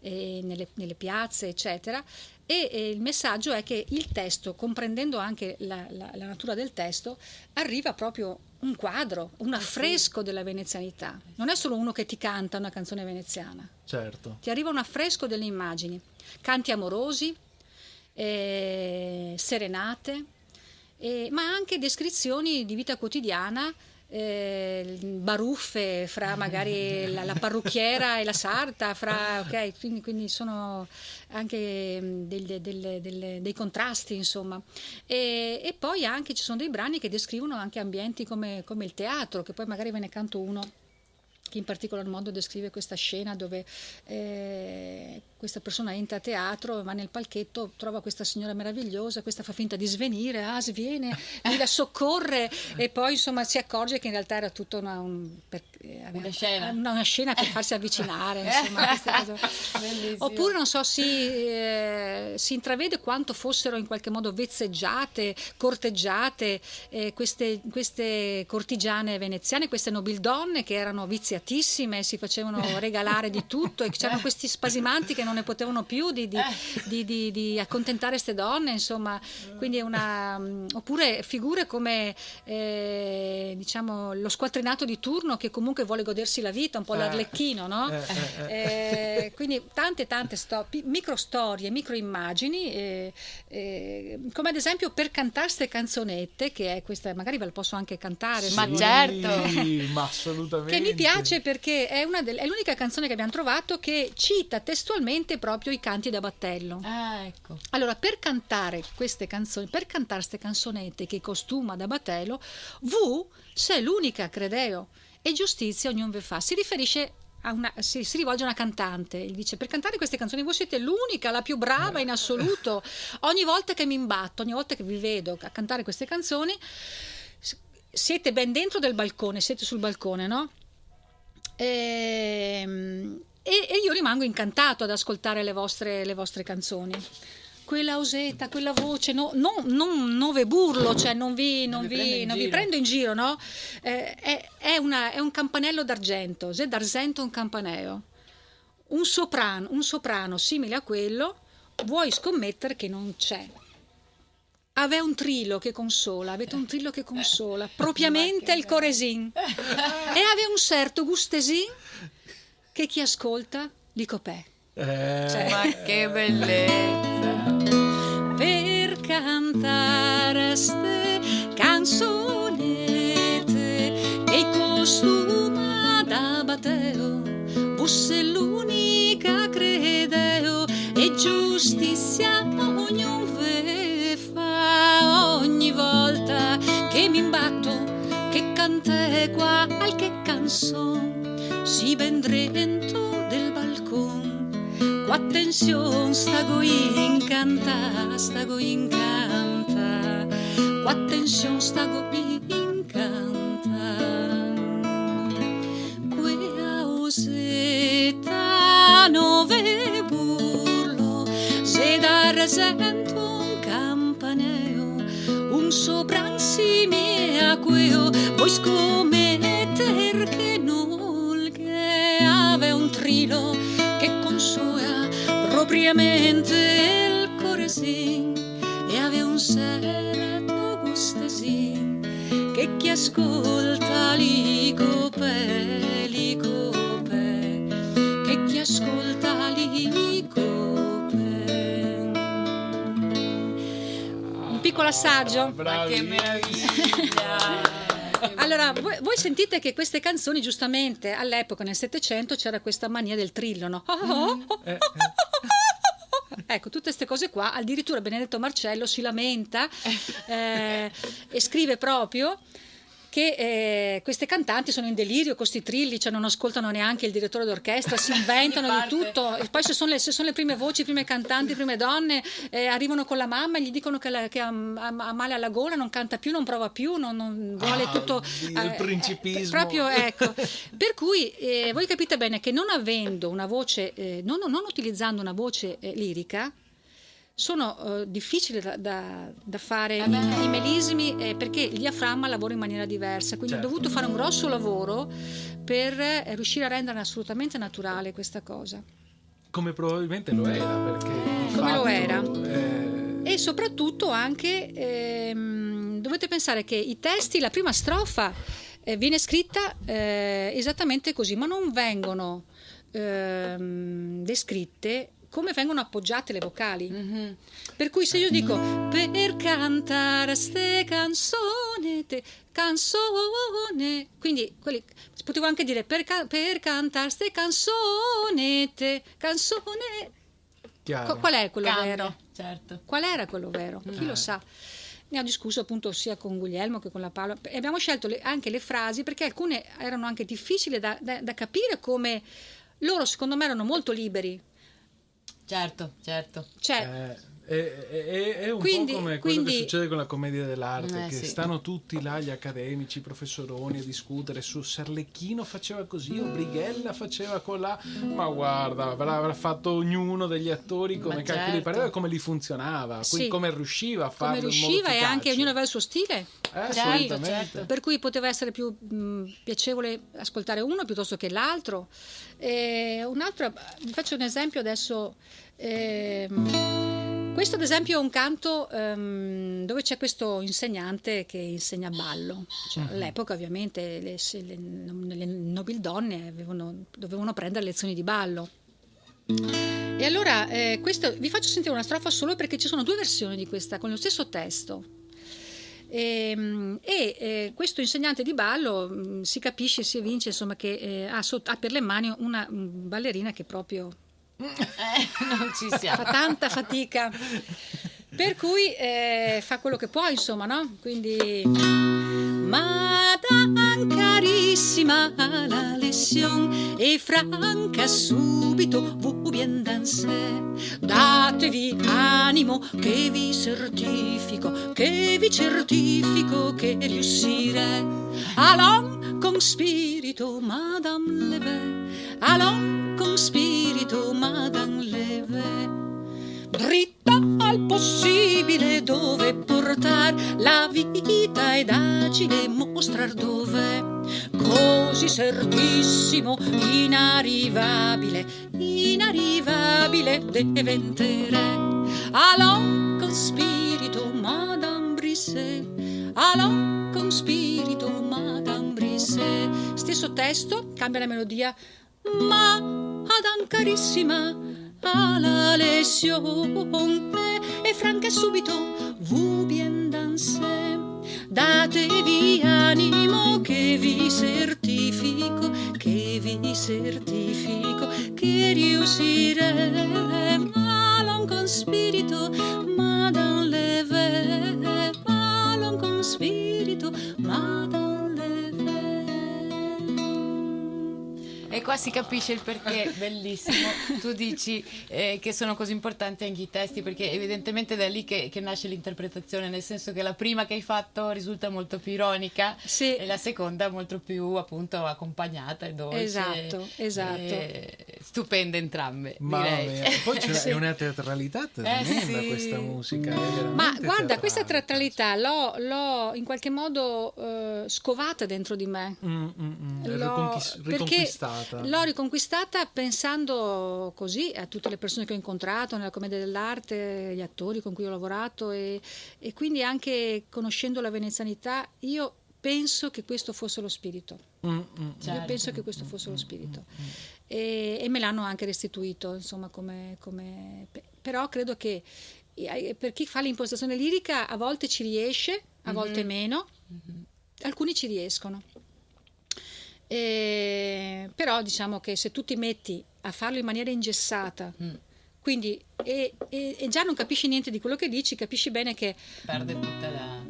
eh, nelle, nelle piazze, eccetera. E eh, il messaggio è che il testo, comprendendo anche la, la- la natura del testo, arriva proprio un quadro, un affresco della venezianità. Non è solo uno che ti canta una canzone veneziana, Certo. ti arriva un affresco delle immagini, canti amorosi, eh, serenate, eh, ma anche descrizioni di vita quotidiana, eh, baruffe fra magari la, la parrucchiera e la sarta, fra, ok, quindi, quindi sono anche del- del- del- dei contrasti, insomma. E, e poi anche ci sono dei brani che descrivono anche ambienti come, come il teatro, che poi magari ve ne canto uno che in particolar modo descrive questa scena dove eh, questa persona entra a teatro, va nel palchetto, trova questa signora meravigliosa, questa fa finta di svenire, ah sviene, lui la soccorre e poi insomma si accorge che in realtà era tutta una, un- per- eh, Una scena. una, una scena per farsi avvicinare, insomma. Oppure non so, si, eh, si intravede quanto fossero in qualche modo vezzeggiate, corteggiate eh, queste, queste cortigiane veneziane, queste nobildonne che erano viziatissime, si facevano regalare di tutto e c'erano questi spasimanti che non ne potevano più di, di, di, di- di accontentare queste donne, insomma, quindi è una... mm, oppure figure come eh, diciamo lo squattrinato di turno che comunque vuole godersi la vita, un po' Eh. l'arlecchino, no? Eh, eh, eh. Eh, quindi tante tante sto- micro storie, micro immagini, eh, eh, come ad esempio per cantare ste canzonette, che è questa, magari ve la posso anche cantare. Ma se volete. certo. Sì, ma assolutamente. Che mi piace perché è, una del- è l'unica canzone che abbiamo trovato che cita testualmente proprio i canti da battello. Ah, ecco. Allora, per cantare queste canzoni, per cantare queste canzonette che costuma da battello, V, se l'unica, credeo, e giustizia ognuno ve fa, si riferisce a una, si, si rivolge a una cantante, gli dice per cantare queste canzoni voi siete l'unica, la più brava in assoluto, ogni volta che mi imbatto, ogni volta che vi vedo a cantare queste canzoni, siete ben dentro del balcone, siete sul balcone, no? Ehm, E, e io rimango incantato ad ascoltare le vostre, le vostre canzoni quella osetta, quella voce, no, no, non, non ve burlo, cioè non vi, non vi, non vi prendo in giro, no? Eh, è, è, una, è, un campanello d'argento, c'est d'argento un campaneo. Un soprano, un soprano simile a quello, vuoi scommettere che non c'è. Aveva un trillo che consola, avete un trillo che consola, propriamente il coresin. e aveva un certo gustesin che chi ascolta li copè. Eh, cioè, ma che bellezza! Per cantare ste canzonette che costuma da bateo, fosse l'unica credeo e giustizia ognuno ve fa ogni volta che mi imbatto che cante qualche canzone si ben drento del balcone Attenzione, stago incanta, stago incanta. Attenzione, stago incanta. Quella osetta nove burlo, se da rasento un campaneo, un sopran simile a queo, poi scommetter che non che ave un trilo che consola propriamente il cuore sì e aveva un certo gusto sì che chi ascolta li copè, li copè che chi ascolta li copè un piccolo assaggio. Ma che meraviglia allora, voi, voi, sentite che queste canzoni, giustamente, all'epoca, nel Settecento, c'era questa mania del trillo, no? Oh, oh, oh, Ecco, tutte queste cose qua, addirittura Benedetto Marcello si lamenta eh, e scrive proprio che eh, queste cantanti sono in delirio con questi trilli, cioè non ascoltano neanche il direttore d'orchestra, si inventano di tutto. E poi se sono, le, se sono, le, prime voci, le prime cantanti, le prime donne, eh, arrivano con la mamma e gli dicono che, la, che ha, ha, male alla gola, non canta più, non prova più, non, non vuole ah, tutto... il eh, principismo. proprio, ecco. Per cui eh, voi capite bene che non avendo una voce, eh, non, non, utilizzando una voce eh, lirica, sono uh, difficili da, da, da fare eh i, melismi eh, perché il diaframma lavora in maniera diversa, quindi certo. ho dovuto fare un grosso lavoro per eh, riuscire a rendere assolutamente naturale questa cosa. Come probabilmente lo era, perché... Come fatto, lo era. Eh... E soprattutto anche ehm, dovete pensare che i testi, la prima strofa eh, viene scritta eh, esattamente così, ma non vengono ehm, descritte come vengono appoggiate le vocali. Mm-hmm. Per cui se io dico per cantare ste canzoni, te, canzone, quindi quelli, potevo anche dire per, per cantare ste canzoni, te, canzone. Chiaro. Qual è quello Cambia, vero? Certo. Qual era quello vero? Chi eh. lo sa? Ne ho discusso appunto sia con Guglielmo che con la Paola e abbiamo scelto le, anche le frasi perché alcune erano anche difficili da, da, da capire come loro secondo me erano molto liberi Certo, certo. Cioè, eh è, è, è un quindi, po' come quello quindi, che succede con la commedia dell'arte, eh, che sì. stanno tutti là, gli accademici, i professoroni, a discutere su Serlecchino faceva così o Brighella faceva colà, ma guarda, avrà, fatto ognuno degli attori come cacchio certo. pareva, come li funzionava, sì. come riusciva a farlo. Come riusciva e anche ognuno aveva il suo stile. Eh, certo, certo. Per cui poteva essere più mh, piacevole ascoltare uno piuttosto che l'altro. E un altro, vi faccio un esempio adesso. Eh, questo ad esempio è un canto um, dove c'è questo insegnante che insegna ballo. Cioè. All'epoca ovviamente le, le, le nobildonne avevano, dovevano prendere lezioni di ballo. E allora eh, questo, vi faccio sentire una strofa solo perché ci sono due versioni di questa con lo stesso testo. Ehm, e, e eh, questo insegnante di ballo mm, si capisce, si evince insomma, che eh, ha, sotto, ha per le mani una mh, ballerina che proprio eh, non ci siamo. Fa tanta fatica. Per cui eh, fa quello che può, insomma, no? Quindi... Madame carissima la lezione e franca subito vous bien danser datevi animo che vi certifico che vi certifico che riuscire allons con spirito madame leve allò con spirito madan leve. Dritta al possibile dove portar la vita ed agile mostrar dove. Così certissimo inarrivabile inarrivabile diventere allò con spirito madan brise. Allò con spirito madan brise. Stesso testo cambia la melodia ma Adam carissima alla lesione e franca subito vous bien danser datevi animo che vi certifico che vi certifico che riusciremo. Allons con spirito ma dans le verre allons con spirito ma dans qua si capisce il perché, bellissimo. Tu dici eh, che sono così importanti anche i testi, perché evidentemente è da lì che, che nasce l'interpretazione, nel senso che la prima che hai fatto risulta molto più ironica Sì. e la seconda molto più appunto accompagnata e dolce. Esatto, esatto. E stupende entrambe, direi. mia. Poi c'è Sì. è una teatralità tremenda sì. questa musica. è Ma guarda, questa teatrale. teatralità l'ho, l'ho in qualche modo eh, scovata dentro di me. Mm, mm, mm, L'ho- riconquis- perché riconquistata. L'ho riconquistata pensando così a tutte le persone che ho incontrato nella commedia dell'arte, gli attori con cui ho lavorato e, e quindi anche conoscendo la venezianità, io penso che questo fosse lo spirito. Mm, mm, Io Certo. penso che questo fosse lo spirito. E, e me l'hanno anche restituito, insomma, come, come- pe- però credo che per chi fa l'impostazione lirica a volte ci riesce, a volte meno, alcuni ci riescono. E- però diciamo che se tu ti metti a farlo in maniera ingessata, Mm. quindi e, e- e già non capisci niente di quello che dici, capisci bene che Perde tutta la...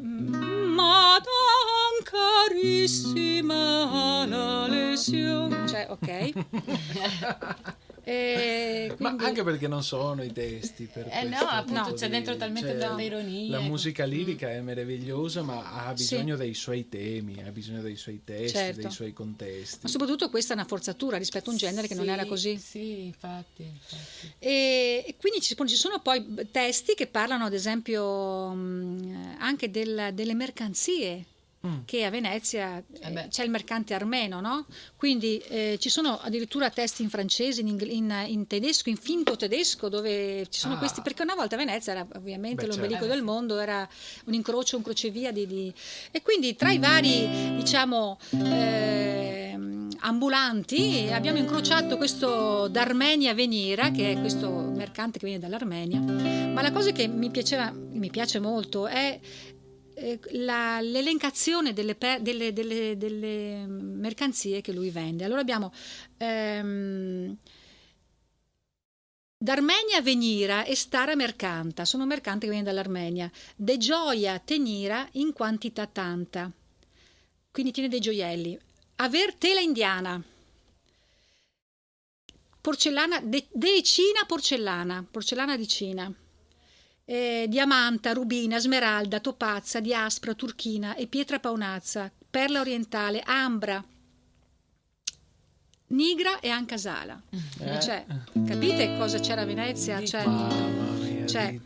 Madame carissima la lesione. Cioè, ok. E Ma quindi- anche perché non sono i testi per Eh no, appunto, c'è di- dentro talmente cioè, tanta ironia, La musica lirica è meravigliosa, ma ha Sì. bisogno dei suoi temi, ha bisogno dei suoi testi, Certo. dei suoi contesti. Ma soprattutto questa è una forzatura rispetto a un genere che non Sì, era così. Sì, infatti. infatti. E, e quindi ci, ci sono poi testi che parlano, ad esempio, mh, anche del- delle mercanzie. Mm. Che a Venezia Eh eh, c'è il mercante armeno, no? Quindi eh, ci sono addirittura testi in francese, in, in- in tedesco, in finto tedesco, dove ci sono Ah. questi. Perché una volta Venezia era ovviamente l'ombelico certo. del mondo, era un incrocio, un crocevia di. di- E quindi tra i vari, diciamo. ehm, ambulanti abbiamo incrociato questo d'Armenia Venira che è questo mercante che viene dall'Armenia ma la cosa che mi piaceva mi piace molto è eh, la- l'elencazione delle, delle- delle- delle mercanzie che lui vende. Allora abbiamo ehm, D'Armenia venira e stara mercanta, sono mercante che viene dall'Armenia. De gioia tenira in quantità tanta, quindi tiene dei gioielli. Aver tela indiana, porcellana, de, de Cina porcellana, porcellana di Cina eh, diamanta, rubina, smeralda, topazza, diaspra, turchina e pietra paonazza, perla orientale, ambra, nigra e ancasala. Eh. Cioè, capite cosa c'era a Venezia? Cioè, Cioè.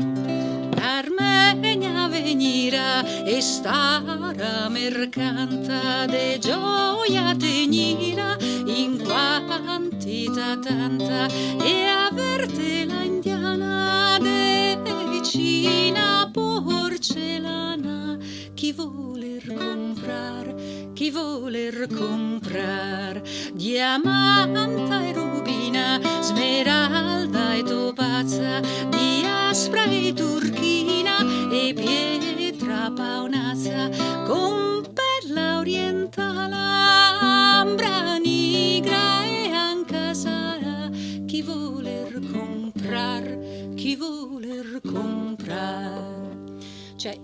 Armenia venira e stara mercanta de gioia tegnira in quantità tanta e averte la indiana de vicina porcellana chi voler comprar chi voler comprar? Diamanta e rubina smeralda e topazza di aspra e turchina e pietra paonazza. Con perla orientale ambra nigra e ancasara chi voler comprar chi voler comprar cioè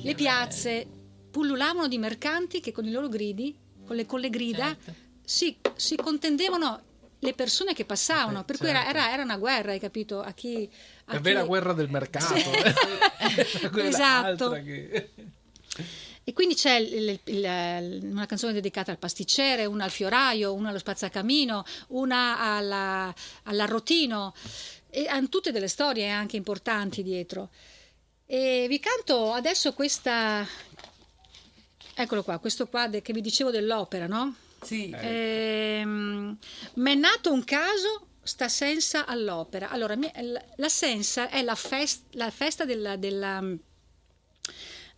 le piazze pullulavano di mercanti che con i loro gridi con le, con le grida Certo. si, si contendevano le persone che passavano, Eh, per cui era, certo. era- era una guerra, hai capito? A chi... a È chi- vera guerra del mercato. Esatto. che- E quindi c'è il- il- il- una canzone dedicata al pasticcere, una al fioraio, una allo spazzacamino, una alla- all'arrotino, e hanno tutte delle storie anche importanti dietro. E vi canto adesso questa, eccolo qua, questo qua che vi dicevo dell'opera, no? Sì. Ehm, Mi è nato un caso, sta senza all'opera. Allora, la- sensa è la, fest- la festa della, della,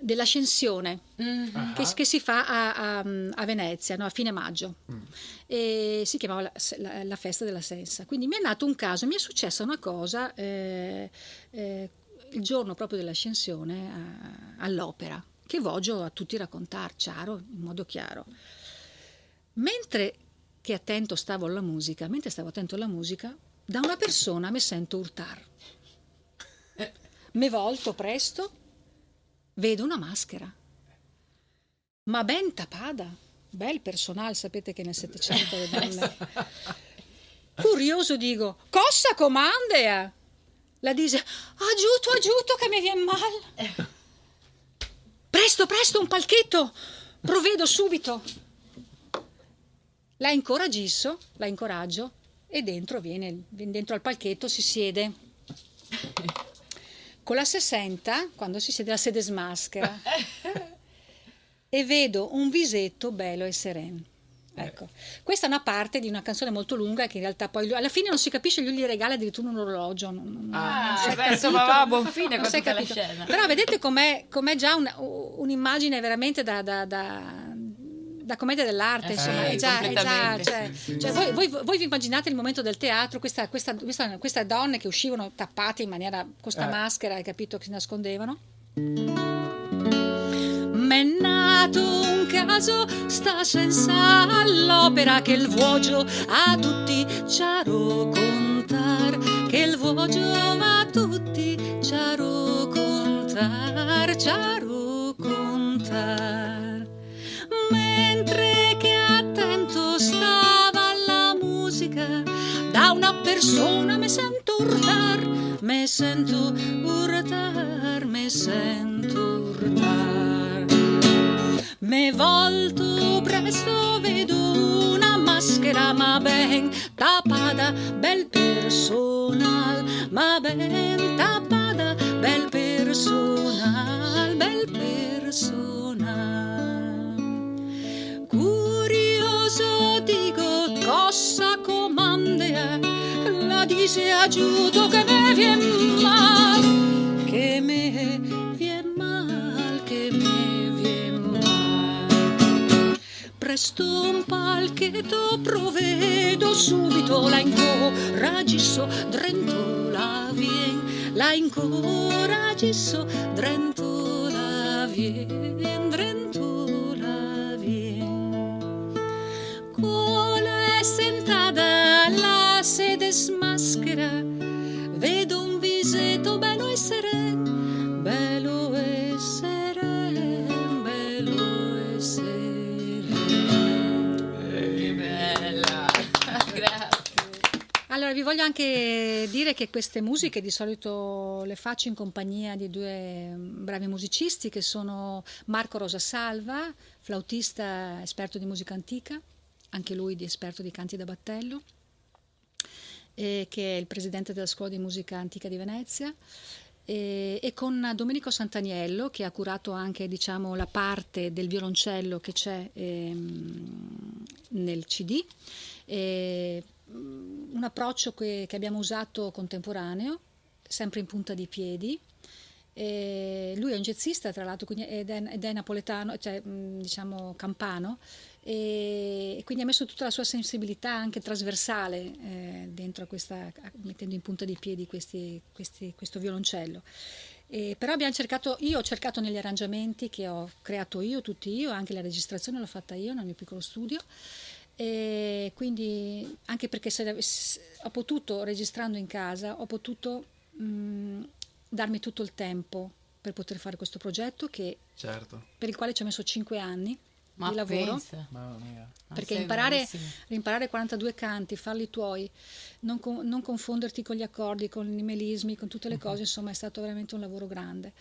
dell'ascensione Mhm. che, che si fa a, a- a Venezia no? a fine maggio e si chiamava la, la- la festa della sensa. Quindi mi è nato un caso, mi è successa una cosa eh, eh, il giorno proprio dell'ascensione a- all'opera che voglio a tutti raccontare, chiaro, in modo chiaro. Mentre che attento stavo alla musica, mentre stavo attento alla musica, da una persona mi sento urtar. Mi volto presto, vedo una maschera, ma ben tapada, bel personale, sapete che nel Settecento le donne. Curioso dico, cosa comandea? La dice, aiuto, aiuto che mi viene male. Presto, presto, un palchetto, provvedo subito. La incoragisso, la incoraggio e dentro viene dentro al palchetto, si siede. Con la 60, quando si siede, la sede smaschera. e vedo un visetto bello e sereno. Ecco, questa è una parte di una canzone molto lunga che in realtà poi alla fine non si capisce, lui gli regala addirittura un orologio. non- non- Ah, non beh, insomma, va a buon fine con tutta la scena. Però vedete com'è, com'è già un- un'immagine veramente da, da, da, da commedia dell'arte, Eh, insomma, sì, è già, è già completamente, cioè, cioè, voi, voi- voi vi immaginate il momento del teatro, questa, questa, questa- queste donne che uscivano tappate in maniera con questa Eh. maschera, hai capito che si nascondevano? M'è nato un caso, sta senza all'opera che il vuoto a tutti ci ha contar, che il vuoto a tutti ci ha contar, ci persona mi sento urtar, mi sento urtar, mi sento urtar. Me volto presto vedo una maschera ma ben tappata, bel personal, ma ben tappata, bel personal, bel personal. Curioso dico cosa comandea, la dice aiuto che me vien mal, che me vien mal, che me vien mal. Presto un palchetto provvedo subito, la incoragisso, drento la vien, la incoragisso, drento la vien, drento sentada alla sede smaschera, vedo un visetto bello e seren, bello e seren, bello e seren. Che bella. Grazie. Allora, vi voglio anche dire che queste musiche di solito le faccio in compagnia di due bravi musicisti che sono Marco Rosasalva, flautista esperto di musica antica, anche lui di esperto di canti da battello, e che è il presidente della scuola di musica antica di Venezia. E, e con Domenico Santaniello che ha curato anche diciamo, la parte del violoncello che c'è ehm, nel CD e, mm, un approccio che, che abbiamo usato contemporaneo sempre in punta di piedi E lui è un jazzista tra l'altro ed, è, ed è napoletano cioè mh, diciamo campano e, quindi ha messo tutta la sua sensibilità anche trasversale eh, dentro a questa mettendo in punta di piedi questi- questi- questo violoncello E però abbiamo cercato, io ho cercato negli arrangiamenti che ho creato io, tutti io, anche la registrazione l'ho fatta io nel mio piccolo studio. E quindi anche perché se, se- ho potuto, registrando in casa, ho potuto mh, darmi tutto il tempo per poter fare questo progetto che, Certo. per il quale ci ho messo 5 anni Ma di lavoro. Perché imparare, imparare 42 canti, farli tuoi, non, co- non confonderti con gli accordi, con i melismi, con tutte le cose, insomma è stato veramente un lavoro grande.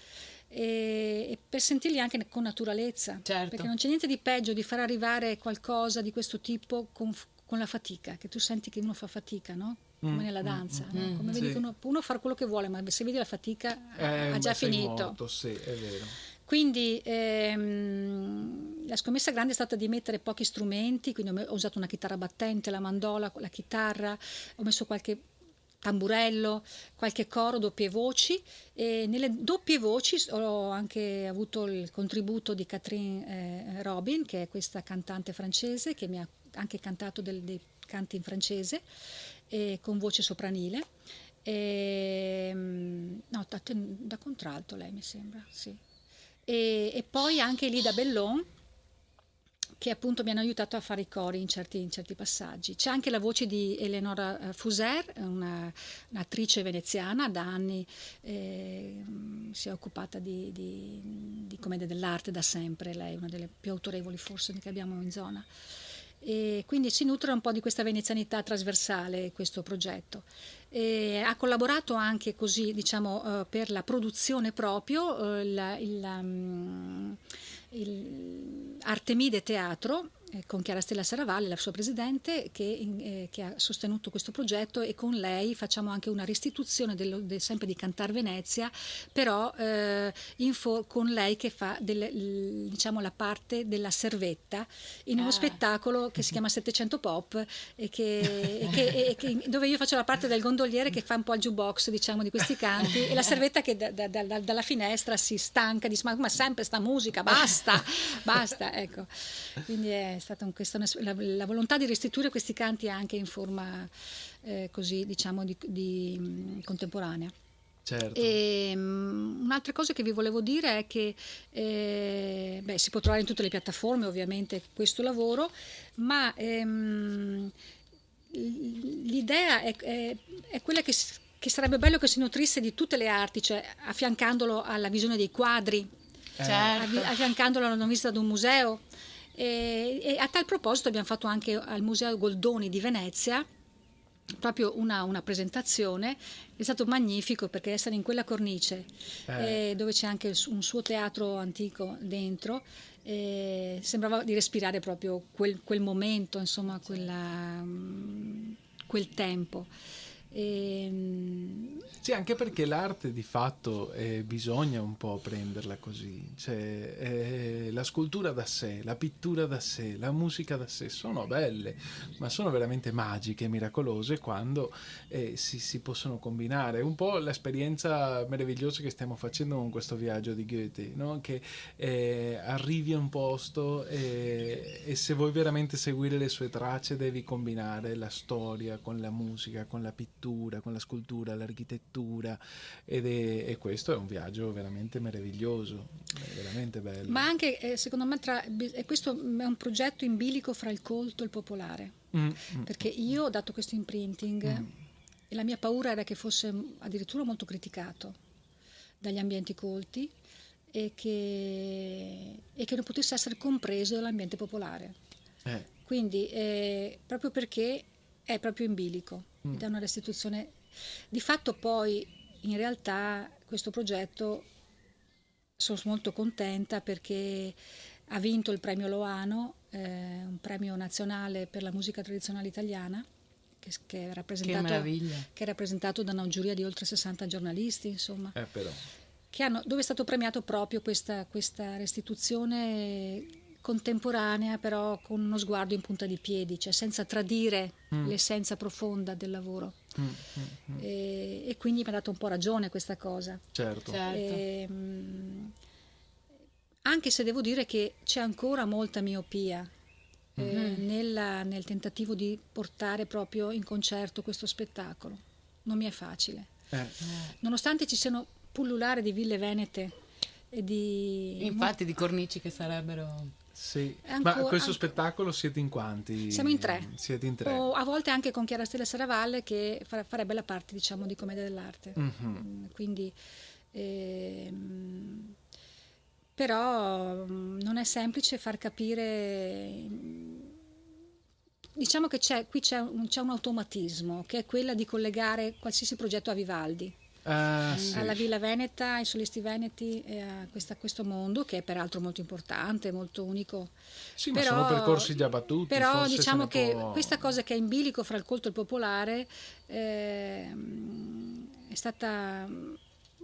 E, e per sentirli anche con naturalezza, Certo. perché non c'è niente di peggio di far arrivare qualcosa di questo tipo con, con la fatica, che tu senti che uno fa fatica, no? come Mm, nella mm, danza, mm, no? mm, come sì. vedi che uno, uno fa quello che vuole, ma se vedi la fatica Eh, ha già finito. morto, sì, è vero. Quindi ehm, la scommessa grande è stata di mettere pochi strumenti, quindi ho, usato una chitarra battente, la mandola, la chitarra, ho messo qualche tamburello, qualche coro, doppie voci e nelle doppie voci ho anche avuto il contributo di Catherine eh, Robin, che è questa cantante francese che mi ha anche cantato del- dei canti in francese eh, con voce sopranile. E, mm, no, da, da contralto lei mi sembra, sì. E, e poi anche Lida Bellon che appunto mi hanno aiutato a fare i cori in certi, in certi passaggi. C'è anche la voce di Eleonora eh, Fuser, una, un'attrice veneziana, da anni eh, si è occupata di, di, di commedia dell'arte da sempre, lei è una delle più autorevoli forse che abbiamo in zona. E quindi si nutre un po' di questa venezianità trasversale questo progetto. E ha collaborato anche così, diciamo, eh, per la produzione proprio eh, il, il, um, il Artemide Teatro con Chiara Stella Saravalli, la sua presidente, che, eh, che, ha sostenuto questo progetto e con lei facciamo anche una restituzione dello, del, sempre di Cantar Venezia, però eh, con lei che fa del, diciamo, la parte della servetta in uno ah. spettacolo che si chiama 700 Pop e che, e che, e che, dove io faccio la parte del gondoliere che fa un po' il jukebox diciamo, di questi canti e la servetta che da, da, da, dalla finestra si stanca, dice ma, ma sempre sta musica, basta, basta, ecco. Quindi è stata un, questa, la, la, volontà di restituire questi canti anche in forma eh, così diciamo di, di mh, contemporanea. Certo. E, um, un'altra cosa che vi volevo dire è che eh, beh, si può trovare in tutte le piattaforme ovviamente questo lavoro, ma ehm, l'idea è, è, è quella che, che, sarebbe bello che si nutrisse di tutte le arti, cioè affiancandolo alla visione dei quadri, certo. affiancandolo alla visita ad un museo. E, e, a tal proposito abbiamo fatto anche al Museo Goldoni di Venezia proprio una, una presentazione, è stato magnifico perché essere in quella cornice eh. Eh, dove c'è anche un suo teatro antico dentro, eh, sembrava di respirare proprio quel, quel momento, insomma, quella, um, quel tempo. E... Sì, anche perché l'arte di fatto eh, bisogna un po' prenderla così, cioè eh, la scultura da sé, la pittura da sé, la musica da sé sono belle, ma sono veramente magiche, miracolose quando eh, si, si, possono combinare. Un po' l'esperienza meravigliosa che stiamo facendo con questo viaggio di Goethe, no? che eh, arrivi a un posto e, e se vuoi veramente seguire le sue tracce devi combinare la storia con la musica, con la pittura con la scultura, l'architettura ed è, e questo è un viaggio veramente meraviglioso, veramente bello. Ma anche eh, secondo me tra, e questo è un progetto in bilico fra il colto e il popolare, mm, mm. perché io ho dato questo imprinting mm. e la mia paura era che fosse addirittura molto criticato dagli ambienti colti e che, e che non potesse essere compreso dall'ambiente popolare. Eh. Quindi eh, proprio perché è proprio in bilico ed è una restituzione. Di fatto poi in realtà questo progetto sono molto contenta perché ha vinto il premio Loano, eh, un premio nazionale per la musica tradizionale italiana, che, che, è rappresentato, che, che, è rappresentato da una giuria di oltre 60 giornalisti, insomma. Eh, hanno, dove è stato premiato proprio questa, questa restituzione contemporanea però con uno sguardo in punta di piedi, cioè senza tradire mm. l'essenza profonda del lavoro. Mm, mm, e, e, quindi mi ha dato un po' ragione questa cosa. Certo. certo. E, mh, anche se devo dire che c'è ancora molta miopia eh, mm-hmm. nella, nel tentativo di portare proprio in concerto questo spettacolo. Non mi è facile. Eh. Nonostante ci siano pullulare di ville venete e di... Infatti di cornici che sarebbero... Sì, Ancora, ma questo an... spettacolo siete in quanti? Siamo in tre. Siete in tre. O a volte anche con Chiara Stella Saravalle che farebbe la parte, diciamo, di commedia dell'arte. Mm-hmm. Quindi, ehm, però non è semplice far capire. Diciamo che c'è, qui c'è un, c'è un automatismo che è quella di collegare qualsiasi progetto a Vivaldi. Ah, sì. alla Villa Veneta, ai solisti veneti e a, questa- questo mondo che è peraltro molto importante, molto unico. Sì, ma sono percorsi già battuti. Però diciamo che può- questa cosa che è in bilico fra il colto e il popolare ehm, è stata...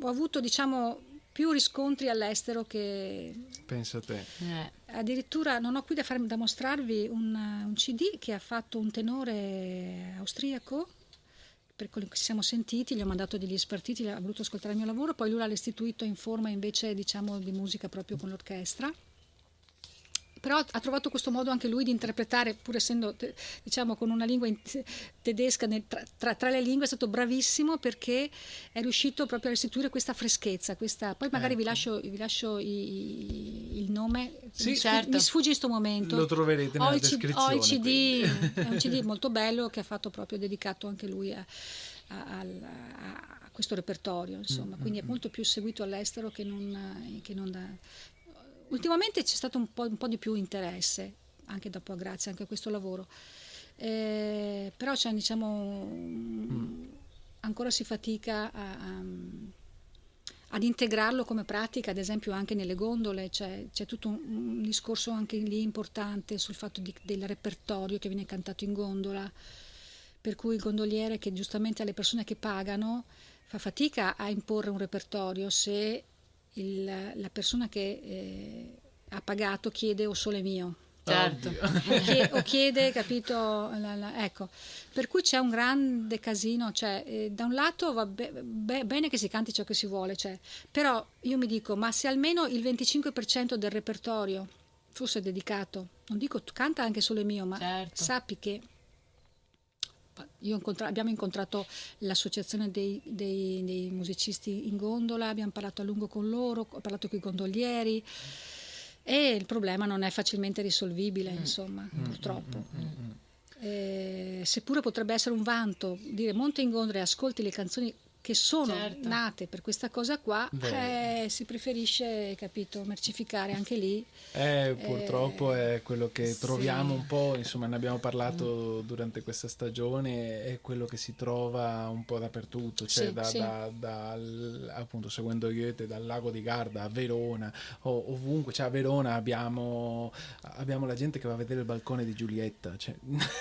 Ho avuto diciamo più riscontri all'estero che Pensa a te. Eh, addirittura non ho qui da, farmi, da mostrarvi un, un CD che ha fatto un tenore austriaco per quello che siamo sentiti, gli ho mandato degli spartiti, ha voluto ascoltare il mio lavoro, poi lui l'ha restituito in forma invece diciamo di musica proprio con l'orchestra. Però ha trovato questo modo anche lui di interpretare, pur essendo diciamo con una lingua in- tedesca nel- tra, tra- le lingue, è stato bravissimo perché è riuscito proprio a restituire questa freschezza. Questa... Poi magari vi Ecco. lascio, vi lascio i- i- il nome, Sì, mi, certo. mi sfugge in questo momento. Lo troverete Ho nella il, C- ho descrizione. il CD, è un CD molto bello che ha fatto proprio dedicato anche lui a, a- a- a questo repertorio, insomma, Mm, quindi è molto più seguito all'estero che non, che non da... Ultimamente c'è stato un po', un po' di più interesse, anche dopo, grazie anche a questo lavoro. Eh, però c'è, diciamo, Mm. ancora si fatica a- a- ad integrarlo come pratica, ad esempio anche nelle gondole, c'è, c'è tutto un, un discorso anche lì importante sul fatto di- del repertorio che viene cantato in gondola, per cui il gondoliere che giustamente alle persone che pagano fa fatica a imporre un repertorio se il- la persona che eh, ha pagato chiede o sole mio certo. Oddio. o chie- o chiede, capito? la- la- ecco, per cui c'è un grande casino, cioè, eh, da un lato va be- be- bene che si canti ciò che si vuole, cioè, però io mi dico, ma se almeno il 25% del repertorio fosse dedicato, non dico tu canta anche solo il mio, ma Certo. sappi che incontra- abbiamo incontrato l'associazione dei, dei- dei musicisti in gondola, abbiamo parlato a lungo con loro, ho parlato con i gondolieri e il problema non è facilmente risolvibile, insomma, purtroppo. Eh, seppure potrebbe essere un vanto dire monta in gondola e ascolti le canzoni che sono Certo. nate per questa cosa qua, eh, si preferisce, capito, mercificare anche lì. Eh, purtroppo è quello che sì. troviamo un po', insomma ne abbiamo parlato durante questa stagione, è quello che si trova un po' dappertutto, cioè Sì, da, sì. da- dal- appunto seguendo Goethe dal lago di Garda a Verona, o ovunque, cioè a Verona abbiamo, abbiamo la gente che va a vedere il balcone di Giulietta, cioè,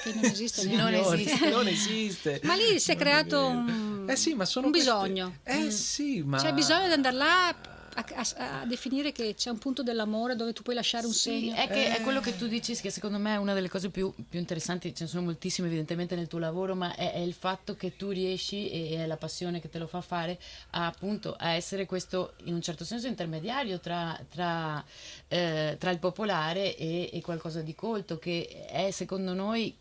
Che non esiste. Non esiste. non esiste. Ma lì si è Non creato vero. un, Eh sì, ma sono un bisogno. Eh Mm. sì, ma... C'è bisogno di andare là a, a- a definire che c'è un punto dell'amore dove tu puoi lasciare un Sì, segno. è, che è Eh. quello che tu dici che secondo me è una delle cose più, più interessanti, ce ne sono moltissime evidentemente nel tuo lavoro, ma è, è il fatto che tu riesci, e è la passione che te lo fa fare, a, appunto a essere questo in un certo senso intermediario tra, tra, eh, tra il popolare e, e qualcosa di colto, che è secondo noi,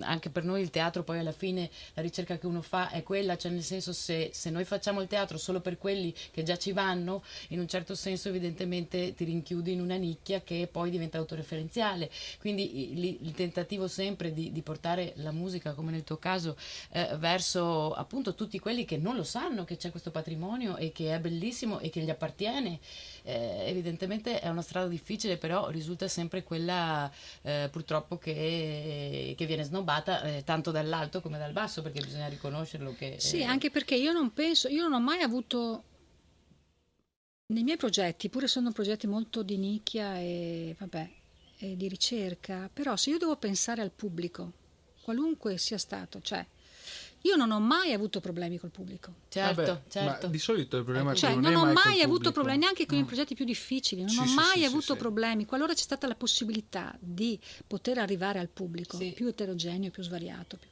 anche per noi il teatro poi alla fine la ricerca che uno fa è quella, cioè nel senso se, se noi facciamo il teatro solo per quelli che già ci vanno, in un certo senso evidentemente ti rinchiudi in una nicchia che poi diventa autoreferenziale. Quindi il, il tentativo sempre di, di portare la musica, come nel tuo caso, eh, verso appunto tutti quelli che non lo sanno che c'è questo patrimonio e che è bellissimo e che gli appartiene, eh, evidentemente è una strada difficile, però risulta sempre quella eh, purtroppo che, che viene snobbata eh, tanto dall'alto come dal basso, perché bisogna riconoscerlo che... Sì, eh, anche perché io non penso, io non ho mai avuto nei miei progetti, pure sono progetti molto di nicchia e vabbè, e di ricerca, però se io devo pensare al pubblico, qualunque sia stato, cioè io non ho mai avuto problemi col pubblico. Certo, Vabbè, certo. Ma di solito il problema è che Cioè, non, non, ho mai mai, avuto pubblico. problemi neanche con Mm. i progetti più difficili, non Sì, ho sì, mai sì, sì, avuto sì. problemi. Qualora c'è stata la possibilità di poter arrivare al pubblico Sì. più eterogeneo, più svariato, più-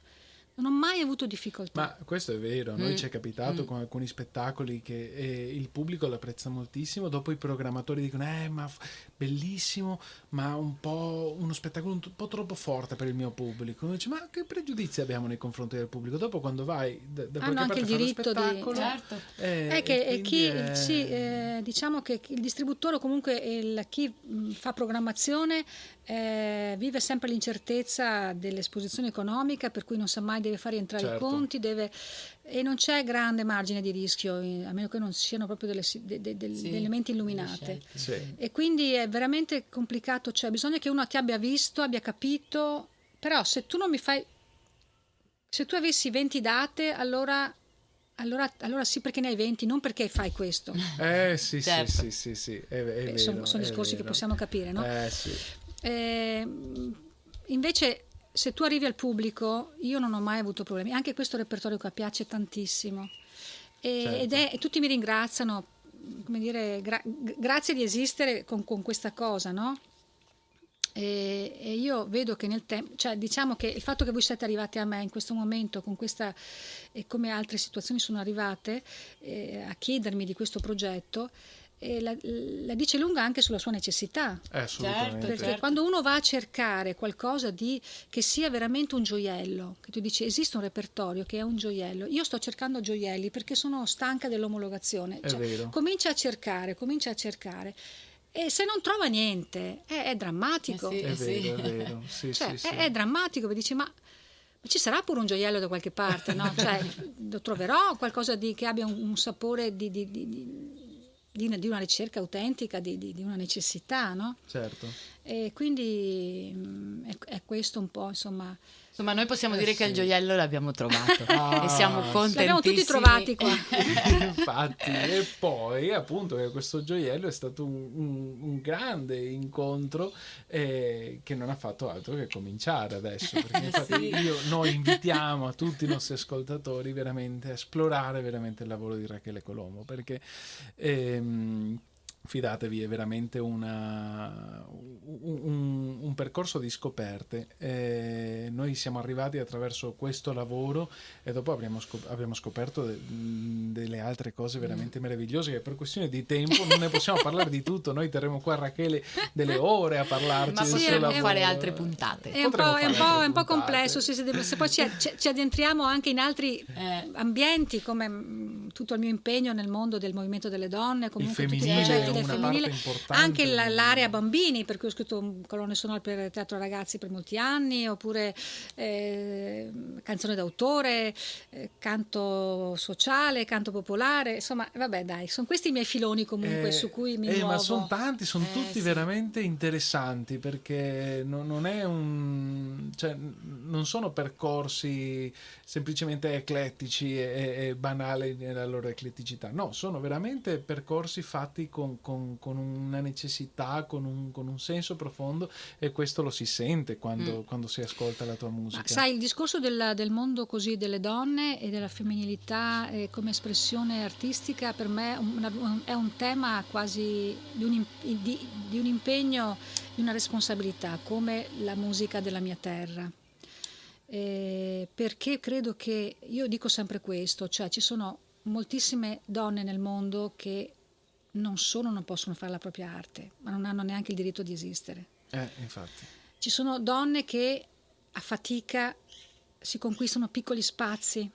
non ho mai avuto difficoltà. Ma questo è vero, a noi Mm. ci è capitato Mm. con alcuni spettacoli che eh, il pubblico l'apprezza moltissimo, dopo i programmatori dicono eh ma f- bellissimo, ma un po' uno spettacolo un, po' troppo forte per il mio pubblico. Uno dice ma che pregiudizi abbiamo nei confronti del pubblico? Dopo quando vai da, da Hanno qualche anche parte il diritto di- spettacolo, Certo. eh, È che e eh, chi, è- sì, eh, diciamo che il distributore o comunque il- chi mh, fa programmazione eh, vive sempre l'incertezza dell'esposizione economica, per cui non sa mai deve far rientrare i Certo. conti, deve- e non c'è grande margine di rischio, eh, a meno che non siano proprio delle, de- de- del- Sì, delle menti illuminate. Sì. E quindi è veramente complicato, cioè bisogna che uno ti abbia visto, abbia capito, però se tu non mi fai, se tu avessi 20 date, allora Allora, allora sì perché ne hai 20, non perché fai questo. Eh sì, Certo. sì, sì, sì, sì, è, è vero. sono, sono discorsi che vero. possiamo capire, no? Eh sì. Eh, invece, se tu arrivi al pubblico, io non ho mai avuto problemi. Anche questo repertorio qua piace tantissimo. E, Certo. ed è, tutti mi ringraziano, come dire, gra- grazie di esistere con, con questa cosa, no? E, e io vedo che nel tempo, cioè diciamo che il fatto che voi siete arrivati a me in questo momento, con questa, e come altre situazioni sono arrivate, eh, a chiedermi di questo progetto, eh, la, la dice lunga anche sulla sua necessità. Eh, assolutamente. Perché Certo. quando uno va a cercare qualcosa di, che sia veramente un gioiello, che tu dici esiste un repertorio che è un gioiello, io sto cercando gioielli perché sono stanca dell'omologazione. È Cioè, vero. Comincia a cercare, comincia a cercare. E se non trova niente, è, è drammatico. Eh sì. È sì. vero, è vero. Sì, Cioè, sì, sì. È, drammatico, perché dici, ma, ma ci sarà pure un gioiello da qualche parte, no? Cioè, lo troverò qualcosa di, che abbia un, un sapore di, di- di- di- di una, ricerca autentica, di, di- di una necessità, no? Certo. E quindi mm, è, è questo un po', insomma. Insomma, noi possiamo Eh, dire che sì. il gioiello l'abbiamo trovato Ah, e siamo sì. contentissimi. L'abbiamo tutti trovati qua. Infatti, e poi appunto che questo gioiello è stato un, un- un grande incontro eh, che non ha fatto altro che cominciare adesso. Perché infatti Sì. io, noi invitiamo a tutti i nostri ascoltatori veramente a esplorare veramente il lavoro di Rachele Colombo perché ehm, fidatevi è veramente una- un, un- un percorso di scoperte. Eh, noi siamo arrivati attraverso questo lavoro e dopo abbiamo, scop- abbiamo scoperto de- delle altre cose veramente meravigliose che per questione di tempo non ne possiamo parlare di tutto. Noi terremo qua Rachele delle ore a parlarci Ma possiamo fare altre puntate. È un, po', è un po'- un po' puntate. complesso, sì, se poi ci, ci- ci addentriamo anche in altri Eh. ambienti come mm, tutto il mio impegno nel mondo del movimento delle donne, comunque tutti i femminile progetti è del femminile, anche l'area bambini, per cui ho scritto colonne sonore per teatro ragazzi per molti anni, oppure eh, canzone d'autore, eh, canto sociale, canto popolare, insomma, vabbè dai, sono questi i miei filoni comunque Eh, su cui mi eh, muovo. ma sono tanti, sono Eh, tutti sì. veramente interessanti perché non, non è un cioè, non sono percorsi semplicemente eclettici e, e banali nella loro ecletticità, no, sono veramente percorsi fatti con, con- con una necessità, con un, con un senso profondo e questo lo si sente quando, quando si ascolta la tua musica. Ma sai, il discorso del, del mondo così delle donne e della femminilità eh, come espressione artistica per me è un, è un tema quasi di un, di- di un impegno, di una responsabilità, come la musica della mia terra. Eh, perché credo che, io dico sempre questo, cioè ci sono moltissime donne nel mondo che non solo non possono fare la propria arte, ma non hanno neanche il diritto di esistere. Eh, infatti. Ci sono donne che a fatica si conquistano piccoli spazi.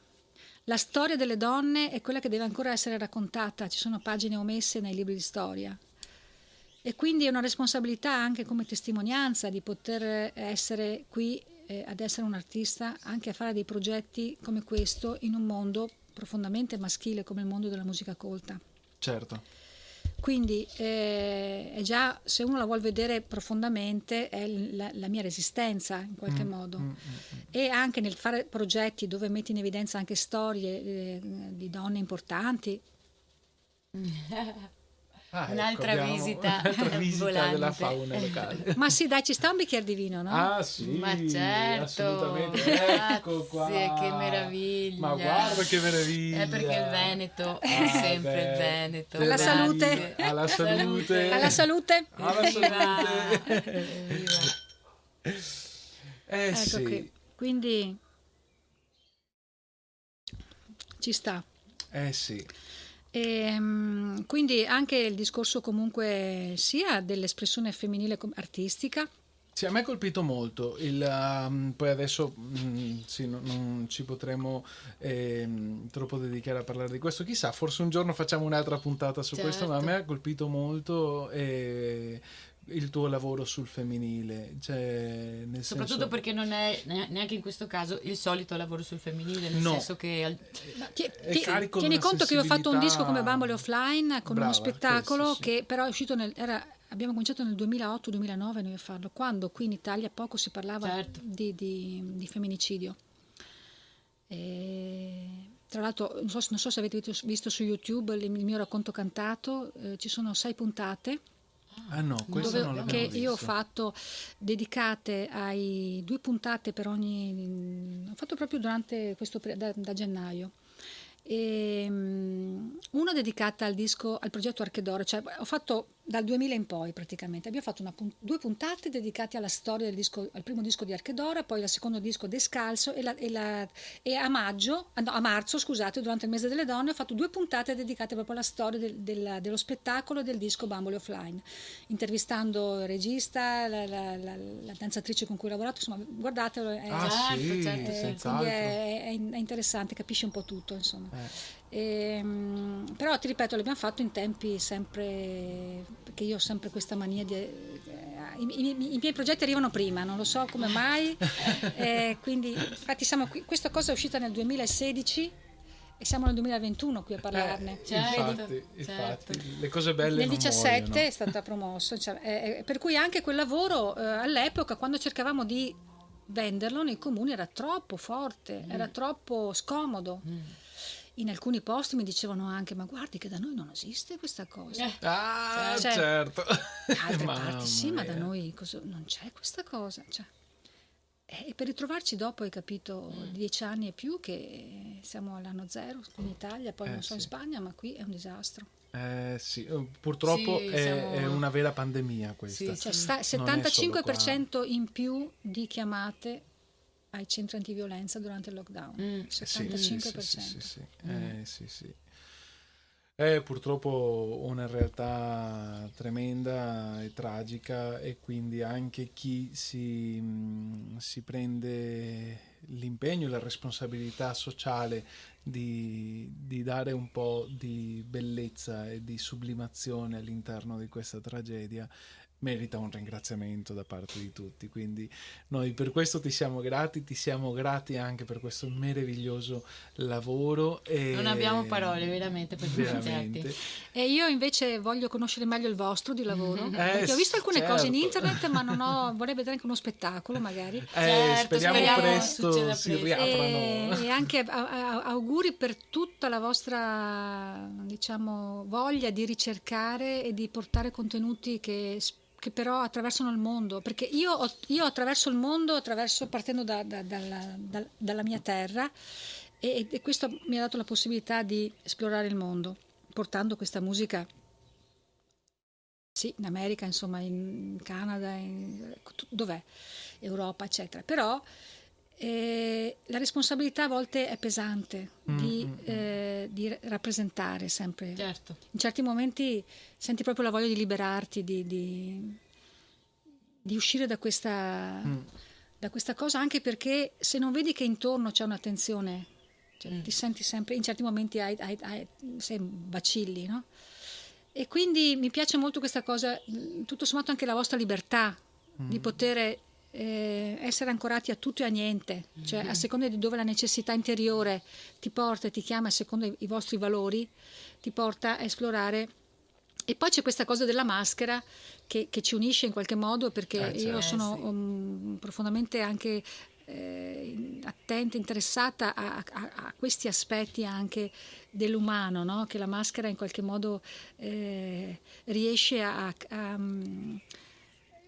La storia delle donne è quella che deve ancora essere raccontata, ci sono pagine omesse nei libri di storia. E quindi è una responsabilità anche come testimonianza di poter essere qui eh, ad essere un artista, anche a fare dei progetti come questo in un mondo profondamente maschile come il mondo della musica colta. Certo. Quindi eh, è già, se uno la vuol vedere profondamente, è la, la mia resistenza in qualche modo. Mm, mm, mm. E anche nel fare progetti dove metti in evidenza anche storie eh, di donne importanti. Ah, ecco, Un'altra abbiamo visita un'altra visita della fauna locale. Ma sì, dai, ci sta un bicchiere di vino, no? Ah sì, Ma certo, assolutamente. Ecco qua. che meraviglia. Ma guarda che meraviglia. È perché il Veneto è Ah, sempre beh. il Veneto. Alla salute. Alla salute. Alla salute. Alla salute. Eh Ecco sì. qui. Quindi ci sta. Eh sì. E, mm, quindi anche il discorso comunque sia dell'espressione femminile artistica, Sì, a me ha colpito molto, il, um, poi adesso mm, sì, non, non ci potremo ehm, troppo dedicare a parlare di questo, chissà, forse un giorno facciamo un'altra puntata su questo, ma a Certo. me ha colpito molto eh, il tuo lavoro sul femminile, cioè, nel Soprattutto senso, perché non è ne- neanche in questo caso il solito lavoro sul femminile, nel No. senso che al- Ti- ti- tieni conto che io ho fatto un disco come Bambole Offline con Brava, uno spettacolo questo sì. che però è uscito nel... Era, abbiamo cominciato nel 2008-2009 noi a farlo, quando qui in Italia poco si parlava Certo. di, di- di femminicidio. E, tra l'altro, non so, non so se avete visto, visto, su YouTube il mio racconto cantato, eh, ci sono sei puntate. Ah no, questo dove, non l'abbiamo che visto. io ho fatto dedicate ai due puntate per ogni ho fatto proprio durante questo da, da gennaio e, um, una dedicata al disco al progetto Archedoro cioè ho fatto dal 2000 in poi praticamente abbiamo fatto una, due puntate dedicate alla storia del disco al primo disco di Archedora poi al secondo disco Descalzo e, la, e, la, e a maggio no, a marzo scusate durante il mese delle donne ho fatto due puntate dedicate proprio alla storia del, del, dello spettacolo del disco Bambole Offline intervistando il regista la, la, la, danzatrice con cui ho lavorato insomma guardatelo è, ah, certo, sì, certo, senz'altro. è, è, è, interessante capisci un po' tutto insomma eh. E, però ti ripeto, l'abbiamo fatto in tempi sempre perché io ho sempre questa mania di. Eh, i, i, i, miei progetti arrivano prima, non lo so come mai. eh, quindi, infatti, siamo qui, questa cosa è uscita nel 2016 e siamo nel 2021 qui a parlarne. Eh, certo, infatti, infatti certo. le cose belle. Nel 17 muoiono. è stata promossa, cioè, eh, per cui anche quel lavoro eh, all'epoca, quando cercavamo di venderlo nei comuni, era troppo forte, mm. era troppo scomodo. Mm in alcuni posti mi dicevano anche ma guardi che da noi non esiste questa cosa eh. ah cioè, certo da altre parti sì ma da noi cosa, non c'è questa cosa cioè, e per ritrovarci dopo hai capito mm. dieci anni e più che siamo all'anno zero in Italia poi eh, non so sì. in Spagna ma qui è un disastro eh, sì, purtroppo sì, è, siamo... è, una vera pandemia questa. Sì, cioè, sta, 75% in più di chiamate ai centri antiviolenza durante il lockdown. Mm. 75%. Sì, sì, sì, mm. eh, sì, sì. È purtroppo una realtà tremenda e tragica e quindi anche chi si, mh, si prende l'impegno e la responsabilità sociale di, di, dare un po' di bellezza e di sublimazione all'interno di questa tragedia merita un ringraziamento da parte di tutti. Quindi noi per questo ti siamo grati, ti siamo grati anche per questo meraviglioso lavoro. E... Non abbiamo parole veramente per ringraziarti. E io invece voglio conoscere meglio il vostro di lavoro, eh, perché ho visto alcune certo. cose in internet, ma non ho, vorrei vedere anche uno spettacolo magari. Eh, certo, speriamo, speriamo presto si riaprano. E, e anche auguri per tutta la vostra diciamo, voglia di ricercare e di portare contenuti che che però attraversano il mondo, perché io, io attraverso il mondo, attraverso, partendo da, da, dalla, da, dalla mia terra e, e, questo mi ha dato la possibilità di esplorare il mondo, portando questa musica, sì, in America, insomma, in Canada, in, dov'è? Europa, eccetera. Però eh, la responsabilità a volte è pesante di, mm-hmm. eh, di rappresentare sempre. Certo. In certi momenti senti proprio la voglia di liberarti, di, di, di uscire da questa, mm. da questa, cosa, anche perché se non vedi che intorno c'è un'attenzione, cioè, mm. ti senti sempre, in certi momenti hai, hai, hai, sei vacilli, no? E quindi mi piace molto questa cosa, tutto sommato anche la vostra libertà mm. di poter eh, essere ancorati a tutto e a niente, cioè a seconda di dove la necessità interiore ti porta e ti chiama, a seconda i vostri valori, ti porta a esplorare. E poi c'è questa cosa della maschera che, che ci unisce in qualche modo perché eh, io sono sì. um, profondamente anche eh, attenta, interessata a, a, a, questi aspetti anche dell'umano, no? che la maschera in qualche modo eh, riesce a, a,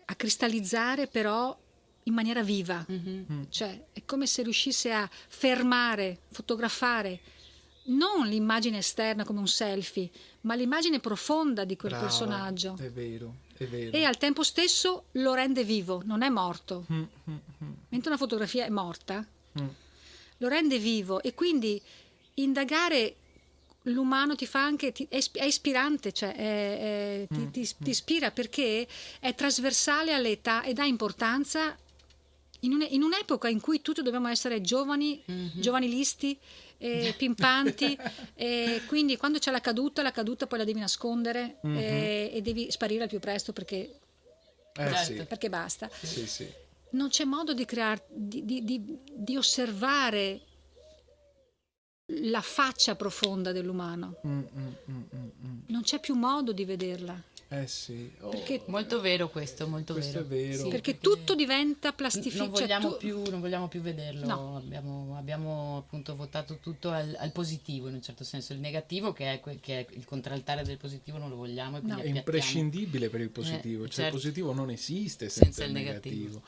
a cristallizzare però in maniera viva, mm-hmm. cioè è come se riuscisse a fermare, fotografare non l'immagine esterna come un selfie, ma l'immagine profonda di quel Brava, personaggio. È vero, è vero. E al tempo stesso lo rende vivo, non è morto. Mm-hmm. Mentre una fotografia è morta, mm. lo rende vivo e quindi indagare l'umano ti fa anche ti, è, è, ispirante, cioè è, è, ti, mm. ti, ti ispira perché è trasversale all'età e dà importanza in, un, in un'epoca in cui tutti dobbiamo essere giovani, mm-hmm. giovanilisti, eh, pimpanti, e quindi quando c'è la caduta, la caduta poi la devi nascondere mm-hmm. eh, e devi sparire al più presto perché, eh, sì. perché basta. Sì, sì. Non c'è modo di, crear, di, di, di, osservare la faccia profonda dell'umano. Mm, mm, mm, mm, mm. non c'è più modo di vederla. Eh sì. Oh, Perché- Molto vero questo, molto Questo vero. è vero. Sì, perché tutto diventa plastificato. non vogliamo, più, non vogliamo più vederlo, No. abbiamo, abbiamo appunto votato tutto al, al positivo in un certo senso, il negativo che è, que- che è il contraltare del positivo non lo vogliamo e No. È imprescindibile per il positivo, Eh, cioè certo. il positivo non esiste senza, Senza il il negativo. negativo.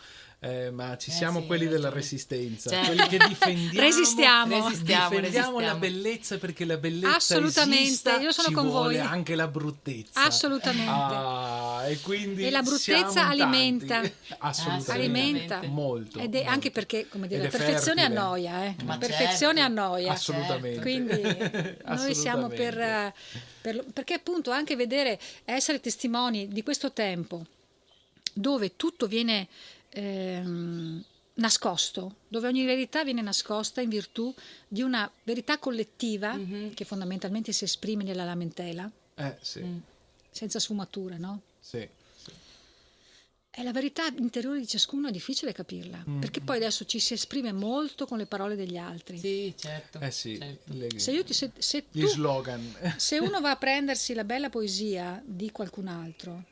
Eh, ma ci Eh siamo sì, quelli della ragione. resistenza, Certo. quelli che difendiamo, Resistiamo. Resistiamo, difendiamo la resistiamo. bellezza perché la bellezza Assolutamente, esista, io sono ci con vuole voi. anche la bruttezza. Assolutamente. Ah, e quindi E la bruttezza alimenta. Assolutamente. Alimenta. Molto. Ed è molto. anche perché, come dire, la perfezione fertile. annoia, eh. Ma perfezione certo. annoia. Assolutamente. Quindi noi siamo per, eh, per perché appunto anche vedere, essere testimoni di questo tempo dove tutto viene ehm, nascosto, dove ogni verità viene nascosta in virtù di una verità collettiva Mhm. che fondamentalmente si esprime nella lamentela, Eh, sì, Mm. senza sfumature, no? sì, sì. E la verità interiore di ciascuno è difficile capirla, perché poi adesso ci si esprime molto con le parole degli altri. Sì, certo. Eh sì, certo. le- Se, io ti- se- se gli tu- slogan. se uno va a prendersi la bella poesia di qualcun altro,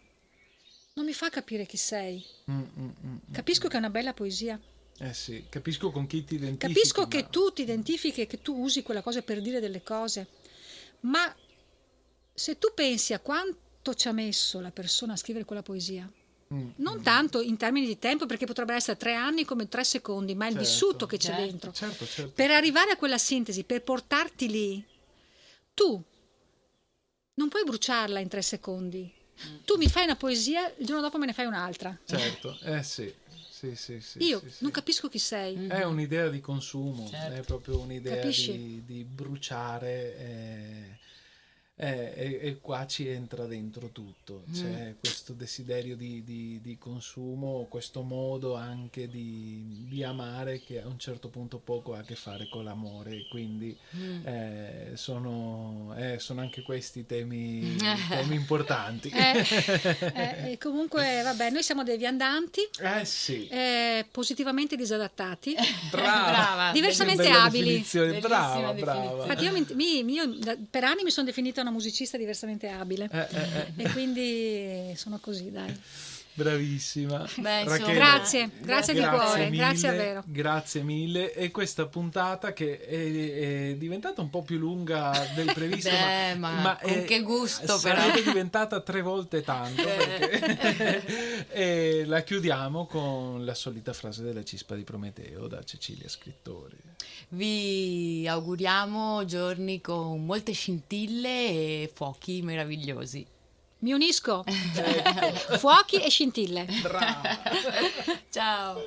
non mi fa capire chi sei. Mm, mm, mm. Capisco che è una bella poesia, Eh sì, capisco con chi ti identifichi. capisco che ma- tu ti identifichi e che tu usi quella cosa per dire delle cose, ma se tu pensi a quanto ci ha messo la persona a scrivere quella poesia, Mm, non tanto in termini di tempo, perché potrebbero essere tre anni come tre secondi, ma il Certo. vissuto che c'è Certo. dentro. Certo, certo. Per arrivare a quella sintesi, per portarti lì, tu non puoi bruciarla in tre secondi. Tu mi fai una poesia, il giorno dopo me ne fai un'altra. Certo, eh sì. Sì, sì, sì, Io sì, sì. non capisco chi sei. È un'idea di consumo, Certo. è proprio un'idea di, di bruciare eh, eh, e, e qua ci entra dentro tutto. Mm. C'è questo desiderio di, di- di consumo, questo modo anche di, di amare che a un certo punto poco ha a che fare con l'amore, quindi Mm. eh, sono, eh, sono anche questi temi, temi importanti. Eh, eh, comunque, vabbè, noi siamo dei viandanti, Eh sì, eh, positivamente disadattati. brava. Brava. Diversamente abili. brava, definizione. brava. Infatti, io, mi- mi- io per anni mi sono definita una musicista diversamente abile. Eh, eh, eh. E quindi sono così, dai. Bravissima. Beh, Rachele, Grazie, grazie di cuore, mille, grazie davvero. Grazie mille. E questa puntata che è, è diventata un po' più lunga del previsto, Beh, ma con è- che gusto, però. diventata tre volte tanto. e la chiudiamo con la solita frase della cispa di Prometeo da Cecilia Scrittori. Vi auguriamo giorni con molte scintille e fuochi meravigliosi. Mi unisco. Fuochi e scintille. Brava! Ciao!